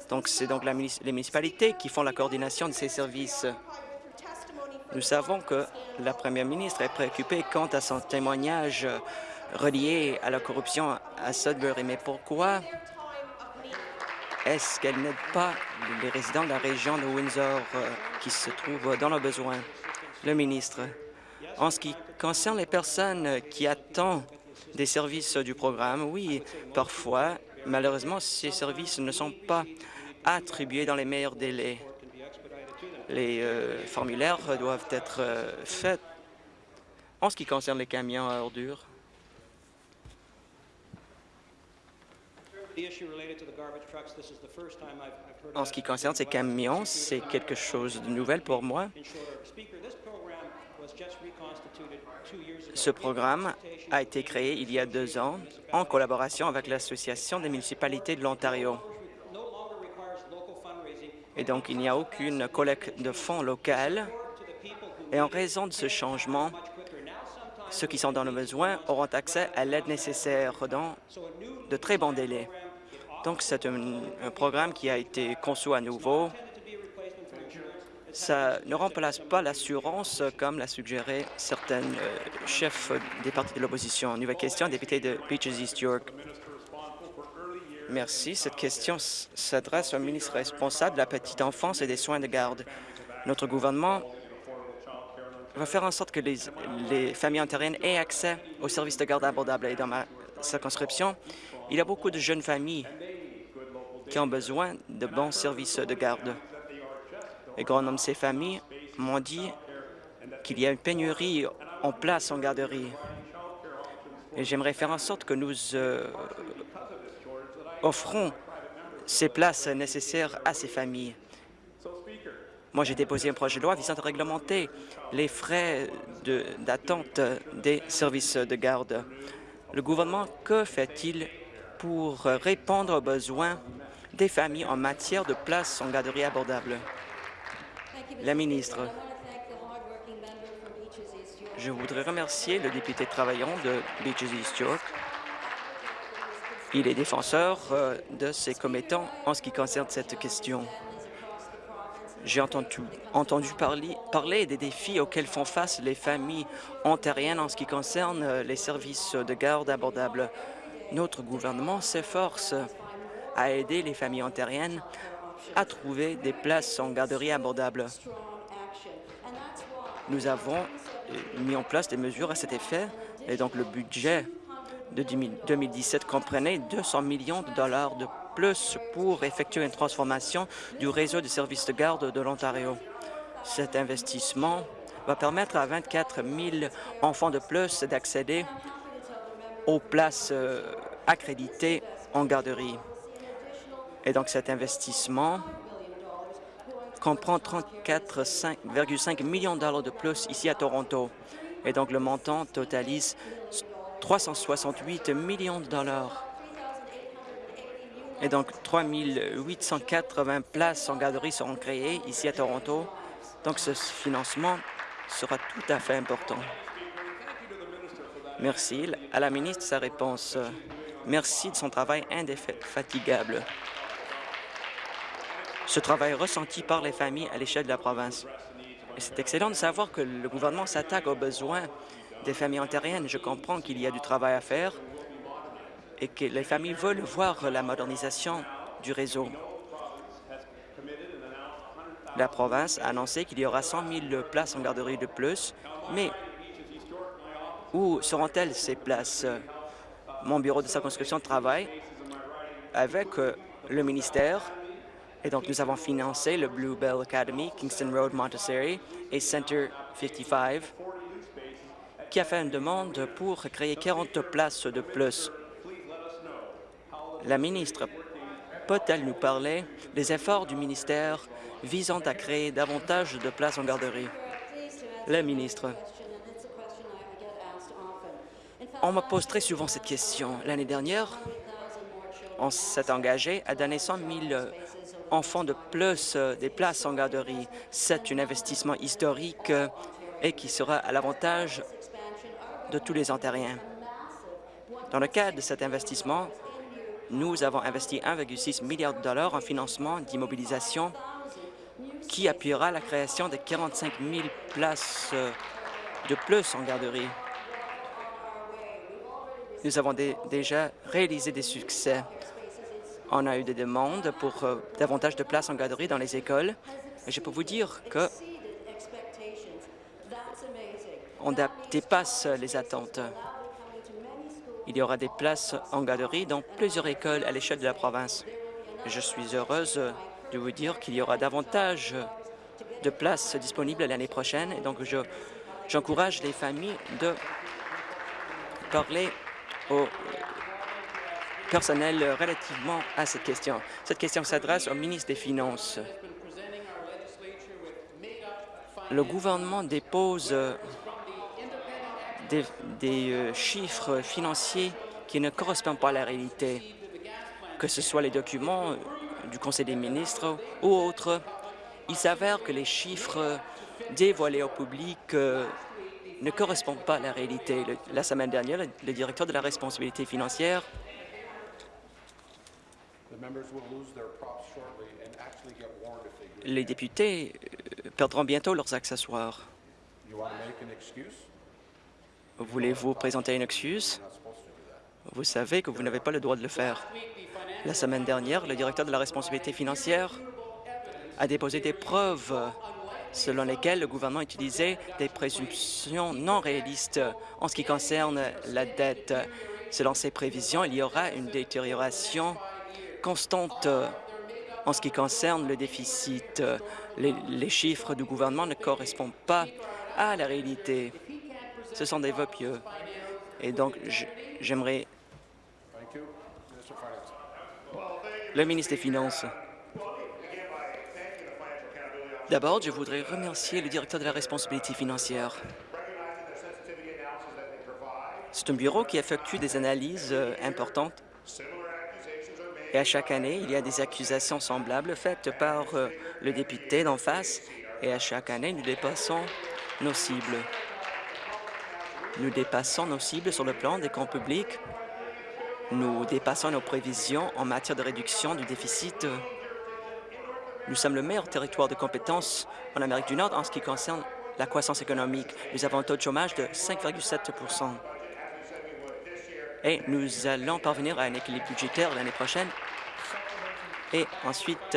Donc, c'est donc les municipalités qui font la coordination de ces services. Nous savons que la première ministre est préoccupée quant à son témoignage relié à la corruption à Sudbury. Mais pourquoi est-ce qu'elle n'aide pas les résidents de la région de Windsor euh, qui se trouvent dans le besoin? Le ministre, en ce qui concerne les personnes qui attendent des services du programme, oui, parfois, Malheureusement, ces services ne sont pas attribués dans les meilleurs délais. Les euh, formulaires doivent être euh, faits en ce qui concerne les camions à ordures. En ce qui concerne ces camions, c'est quelque chose de nouvel pour moi. Ce programme a été créé il y a deux ans en collaboration avec l'Association des municipalités de l'Ontario. Et donc, il n'y a aucune collecte de fonds locale. Et en raison de ce changement, ceux qui sont dans le besoin auront accès à l'aide nécessaire dans de très bons délais. Donc, c'est un, programme qui a été conçu à nouveau ça ne remplace pas l'assurance comme l'a suggéré certains euh, chefs des partis de l'opposition. Nouvelle question, député de Beaches East York. Merci. Cette question s'adresse au ministre responsable de la petite enfance et des soins de garde. Notre gouvernement va faire en sorte que les, les familles ontariennes aient accès aux services de garde abordables. Et dans ma circonscription, il y a beaucoup de jeunes familles qui ont besoin de bons services de garde. Les grands nombre de ces familles m'ont dit qu'il y a une pénurie en place en garderie. Et j'aimerais faire en sorte que nous euh, offrons ces places nécessaires à ces familles. Moi, j'ai déposé un projet de loi visant à réglementer les frais d'attente des services de garde. Le gouvernement, que fait-il pour répondre aux besoins des familles en matière de places en garderie abordables? La ministre. Je voudrais remercier le député travaillant de Beaches East York. Il est défenseur euh, de ses commettants en ce qui concerne cette question. J'ai entendu, entendu parler, parler, des défis auxquels font face les familles ontariennes en ce qui concerne euh, les services de garde abordables. Notre gouvernement s'efforce à aider les familles ontariennes à trouver des places en garderie abordables. Nous avons euh, mis en place des mesures à cet effet et donc le budget de 2017 comprenait 200 millions de dollars de plus pour effectuer une transformation du réseau de services de garde de l'Ontario. Cet investissement va permettre à 24 000 enfants de plus d'accéder aux places euh, accréditées en garderie. Et donc cet investissement comprend 34,5 millions de dollars de plus ici à Toronto. Et donc le montant totalise 368 millions de dollars. Et donc 3 880 places en garderie seront créées ici à Toronto. Donc ce financement sera tout à fait important. Merci à la ministre sa réponse. Merci de son travail indéfatigable ce travail ressenti par les familles à l'échelle de la province. C'est excellent de savoir que le gouvernement s'attaque aux besoins des familles ontariennes. Je comprends qu'il y a du travail à faire et que les familles veulent voir la modernisation du réseau. La province a annoncé qu'il y aura 100 000 places en garderie de plus, mais où seront-elles ces places? Mon bureau de circonscription travaille avec euh, le ministère et donc, nous avons financé le Bluebell Academy, Kingston Road, Montessori et Center 55, qui a fait une demande pour créer 40 places de plus. La ministre peut-elle nous parler des efforts du ministère visant à créer davantage de places en garderie? La ministre. On me pose très souvent cette question. L'année dernière, on s'est engagé à donner 100 000 enfants de plus des places en garderie. C'est un investissement historique et qui sera à l'avantage de tous les Ontariens. Dans le cadre de cet investissement, nous avons investi 1,6 milliard de dollars en financement d'immobilisation qui appuiera la création de 45 000 places de plus en garderie. Nous avons déjà réalisé des succès on a eu des demandes pour euh, davantage de places en garderie dans les écoles. Je peux vous dire que on dépasse les attentes. Il y aura des places en garderie dans plusieurs écoles à l'échelle de la province. Je suis heureuse de vous dire qu'il y aura davantage de places disponibles l'année prochaine. Et donc, j'encourage les familles de parler au personnel relativement à cette question. Cette question s'adresse au ministre des Finances. Le gouvernement dépose des, euh, chiffres financiers qui ne correspondent pas à la réalité, que ce soit les documents du Conseil des ministres ou autres. Il s'avère que les chiffres dévoilés au public euh, ne correspondent pas à la réalité. la semaine dernière, le, directeur de la responsabilité financière les députés euh, perdront bientôt leurs accessoires. Voulez-vous présenter une excuse? Vous savez que vous n'avez pas le droit de le faire. La semaine dernière, le directeur de la responsabilité financière a déposé des preuves selon lesquelles le gouvernement utilisait des présomptions non réalistes en ce qui concerne la dette. Selon ces prévisions, il y aura une détérioration constante en ce qui concerne le déficit. Les chiffres du gouvernement ne correspondent pas à la réalité. Ce sont des vœux pieux. Et donc, j'aimerais... Le ministre des Finances. D'abord, je voudrais remercier le directeur de la responsabilité financière. C'est un bureau qui effectue des analyses euh, importantes et à chaque année, il y a des accusations semblables faites par euh, le député d'en face et à chaque année, nous dépassons nos cibles. Nous dépassons nos cibles sur le plan des comptes publics. Nous dépassons nos prévisions en matière de réduction du déficit. Nous sommes le meilleur territoire de compétences en Amérique du Nord en ce qui concerne la croissance économique. Nous avons un taux de chômage de 5,7% Et nous allons parvenir à un équilibre budgétaire l'année prochaine. Et ensuite,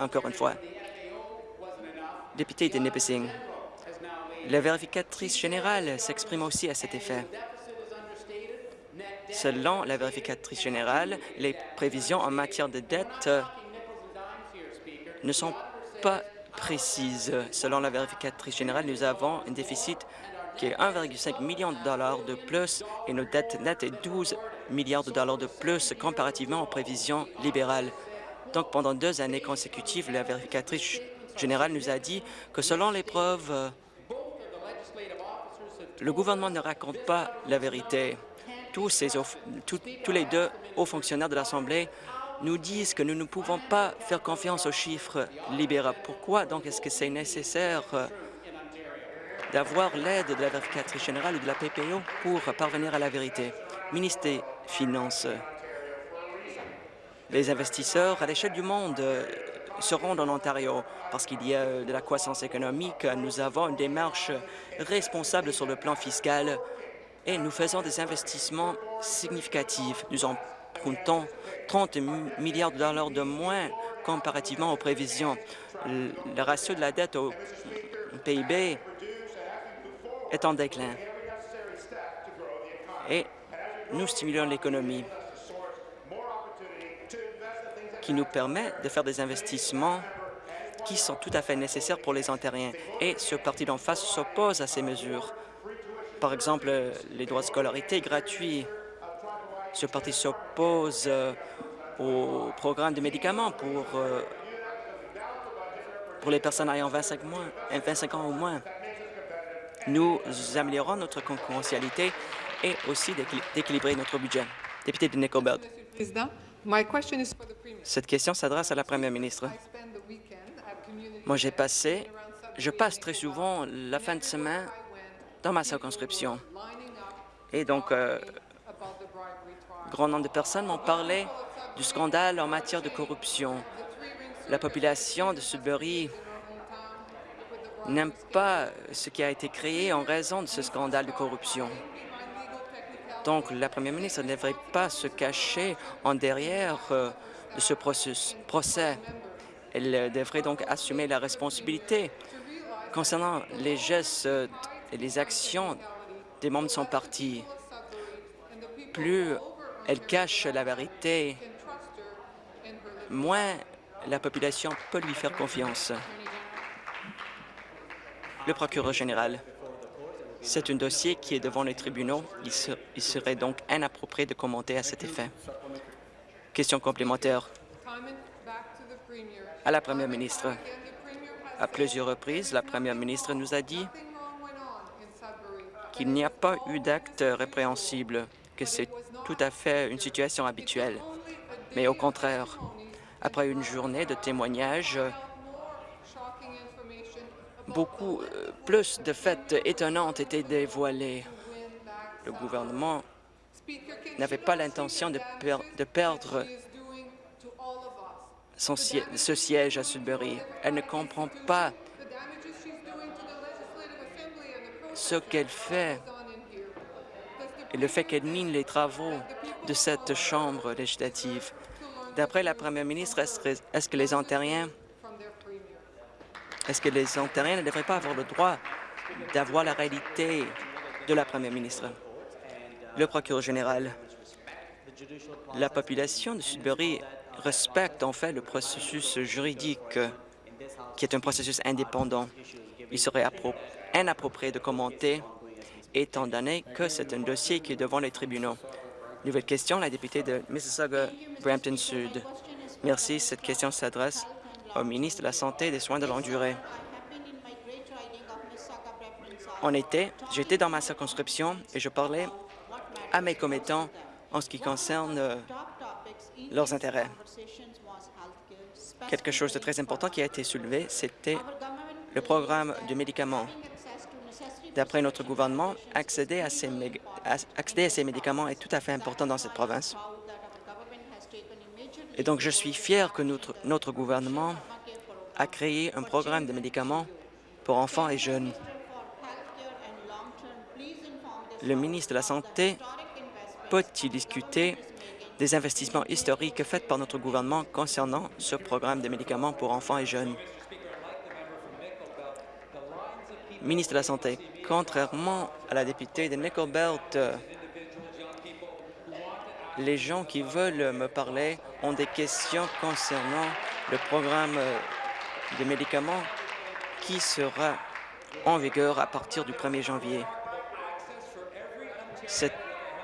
encore une fois, député de Nipissing, la vérificatrice générale s'exprime aussi à cet effet. Selon la vérificatrice générale, les prévisions en matière de dette ne sont pas précises. Selon la vérificatrice générale, nous avons un déficit qui est 1,5 million de dollars de plus et nos dettes nettes est 12 milliards de dollars de plus comparativement aux prévisions libérales. Donc, pendant deux années consécutives, la vérificatrice générale nous a dit que selon les preuves le gouvernement ne raconte pas la vérité. Tous, les deux hauts fonctionnaires de l'Assemblée nous disent que nous ne pouvons pas faire confiance aux chiffres libéraux. Pourquoi donc est-ce que c'est nécessaire euh, d'avoir l'aide de la vérificatrice générale ou de la PPO pour parvenir à la vérité? Ministre des Finances, les investisseurs à l'échelle du monde euh, se rendent en Ontario parce qu'il y a de la croissance économique. Nous avons une démarche responsable sur le plan fiscal et nous faisons des investissements significatifs. Nous empruntons 30 milliards de dollars de moins comparativement aux prévisions. Le ratio de la dette au PIB est en déclin et nous stimulons l'économie qui nous permet de faire des investissements qui sont tout à fait nécessaires pour les Ontariens. Et ce parti d'en face s'oppose à ces mesures. Par exemple, les droits de scolarité gratuits. Ce parti s'oppose euh, au programme de médicaments pour, euh, pour les personnes ayant 25, moins, 25 ans ou moins. Nous améliorons notre concurrentialité et aussi d'équilibrer notre budget. Député de Nickelbelt. Cette question s'adresse à la Première ministre. Moi, j'ai passé, je passe très souvent la fin de semaine dans ma circonscription. Et donc, euh, grand nombre de personnes m'ont parlé du scandale en matière de corruption. La population de Sudbury n'aime pas ce qui a été créé en raison de ce scandale de corruption. Donc, la première ministre ne devrait pas se cacher en derrière euh, de ce procès. Elle devrait donc assumer la responsabilité concernant les gestes et les actions des membres de son parti. Plus elle cache la vérité, moins la population peut lui faire confiance. Le procureur général, c'est un dossier qui est devant les tribunaux. Il, serait donc inapproprié de commenter à cet effet. Question complémentaire. À la Première ministre. À plusieurs reprises, la Première ministre nous a dit qu'il n'y a pas eu d'acte répréhensible, que c'est tout à fait une situation habituelle. Mais au contraire, après une journée de témoignages, beaucoup euh, plus de faits étonnantes étaient dévoilés. Le gouvernement n'avait pas l'intention de, perdre ce siège à Sudbury. Elle ne comprend pas ce qu'elle fait et le fait qu'elle mine les travaux de cette Chambre législative. D'après la Première ministre, est-ce que les Ontariens est-ce que les Ontariens ne devraient pas avoir le droit d'avoir la réalité de la Première ministre? Le procureur général, la population de Sudbury respecte en fait le processus juridique qui est un processus indépendant. Il serait inapproprié de commenter étant donné que c'est un dossier qui est devant les tribunaux. Nouvelle question, la députée de Mississauga-Brampton Sud. Merci. Cette question s'adresse au ministre de la Santé et des Soins de longue durée. En été, j'étais dans ma circonscription et je parlais à mes commettants en ce qui concerne euh, leurs intérêts. Quelque chose de très important qui a été soulevé, c'était le programme de médicaments. D'après notre gouvernement, accéder à, ces accéder à ces médicaments est tout à fait important dans cette province. Et donc, je suis fier que notre, gouvernement a créé un programme de médicaments pour enfants et jeunes. Le ministre de la Santé peut-il discuter des investissements historiques faits par notre gouvernement concernant ce programme de médicaments pour enfants et jeunes? Ministre de la Santé, contrairement à la députée de Nickel Belt, les gens qui veulent me parler ont des questions concernant le programme de médicaments qui sera en vigueur à partir du 1er janvier.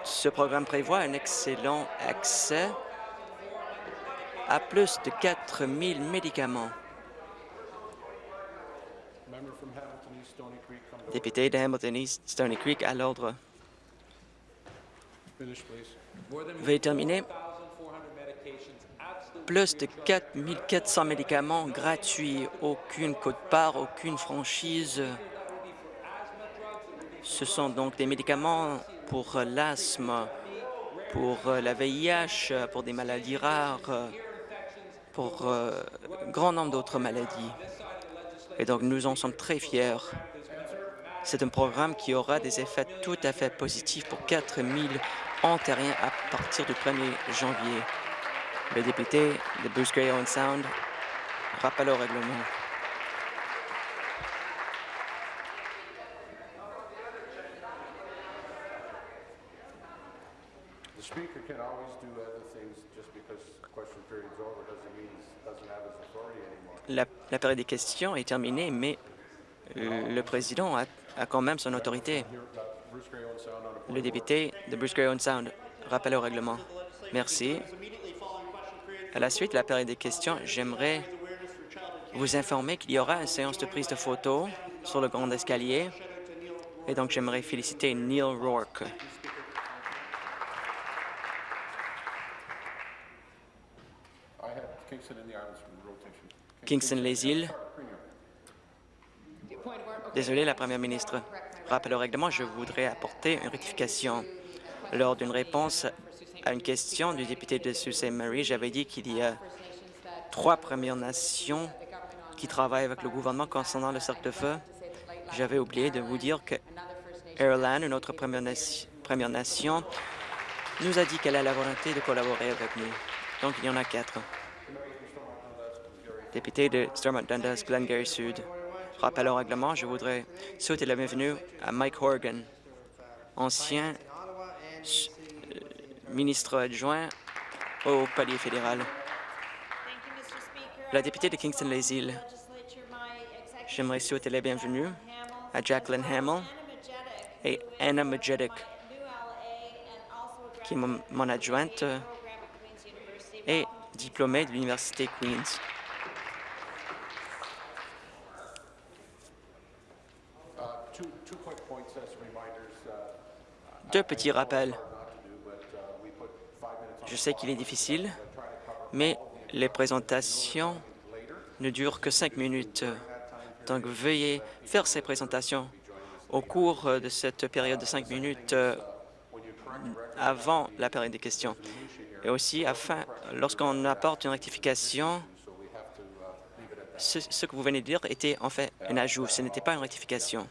ce programme prévoit un excellent accès à plus de 4 000 médicaments. Député de Hamilton East Stony Creek à l'ordre. Veuillez terminer. Plus de 4 400 médicaments gratuits, aucune cote-part, aucune franchise. Ce sont donc des médicaments pour l'asthme, pour la VIH, pour des maladies rares, pour un euh, grand nombre d'autres maladies. Et donc, nous en sommes très fiers. C'est un programme qui aura des effets tout à fait positifs pour 4 000 ontariens à partir du 1er janvier. Le député de Bruce Gray Owen Sound rappelle au règlement. La, la période des questions est terminée, mais le président a, a, quand même son autorité. Le député de Bruce Gray Owen Sound rappelle au règlement. Merci. À la suite de la période des questions, j'aimerais vous informer qu'il y aura une séance de prise de photos sur le grand escalier. Et donc, j'aimerais féliciter Neil Rourke. Kingston les îles. Désolé, la Première ministre. Rappel au règlement, je voudrais apporter une rectification. Lors d'une réponse à une question du député de Sault Marie, j'avais dit qu'il y a trois Premières Nations qui travaillent avec le gouvernement concernant le cercle de feu. J'avais oublié de vous dire que Airland, une autre Première, Nation, nous a dit qu'elle a la volonté de collaborer avec nous. Donc, il y en a quatre. Député de Stormont Dundas, Glengarry Sud. Rappel au règlement, je voudrais souhaiter la bienvenue à Mike Horgan. ancien ministre adjoint au palier fédéral. La députée de Kingston-les-Îles, j'aimerais souhaiter la bienvenue à Jacqueline Hamill et Anna Majetic, qui est mon adjointe et diplômée de l'Université Queen's. Deux petits rappels. Je sais qu'il est difficile, mais les présentations ne durent que cinq minutes. Donc, veuillez faire ces présentations au cours de cette période de cinq minutes euh, avant la période des questions. Et aussi, afin, lorsqu'on apporte une rectification, ce, ce que vous venez de dire était en fait un ajout, ce n'était pas une rectification.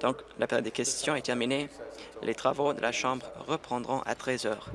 Donc, la période des questions est terminée. Les travaux de la Chambre reprendront à 13 heures.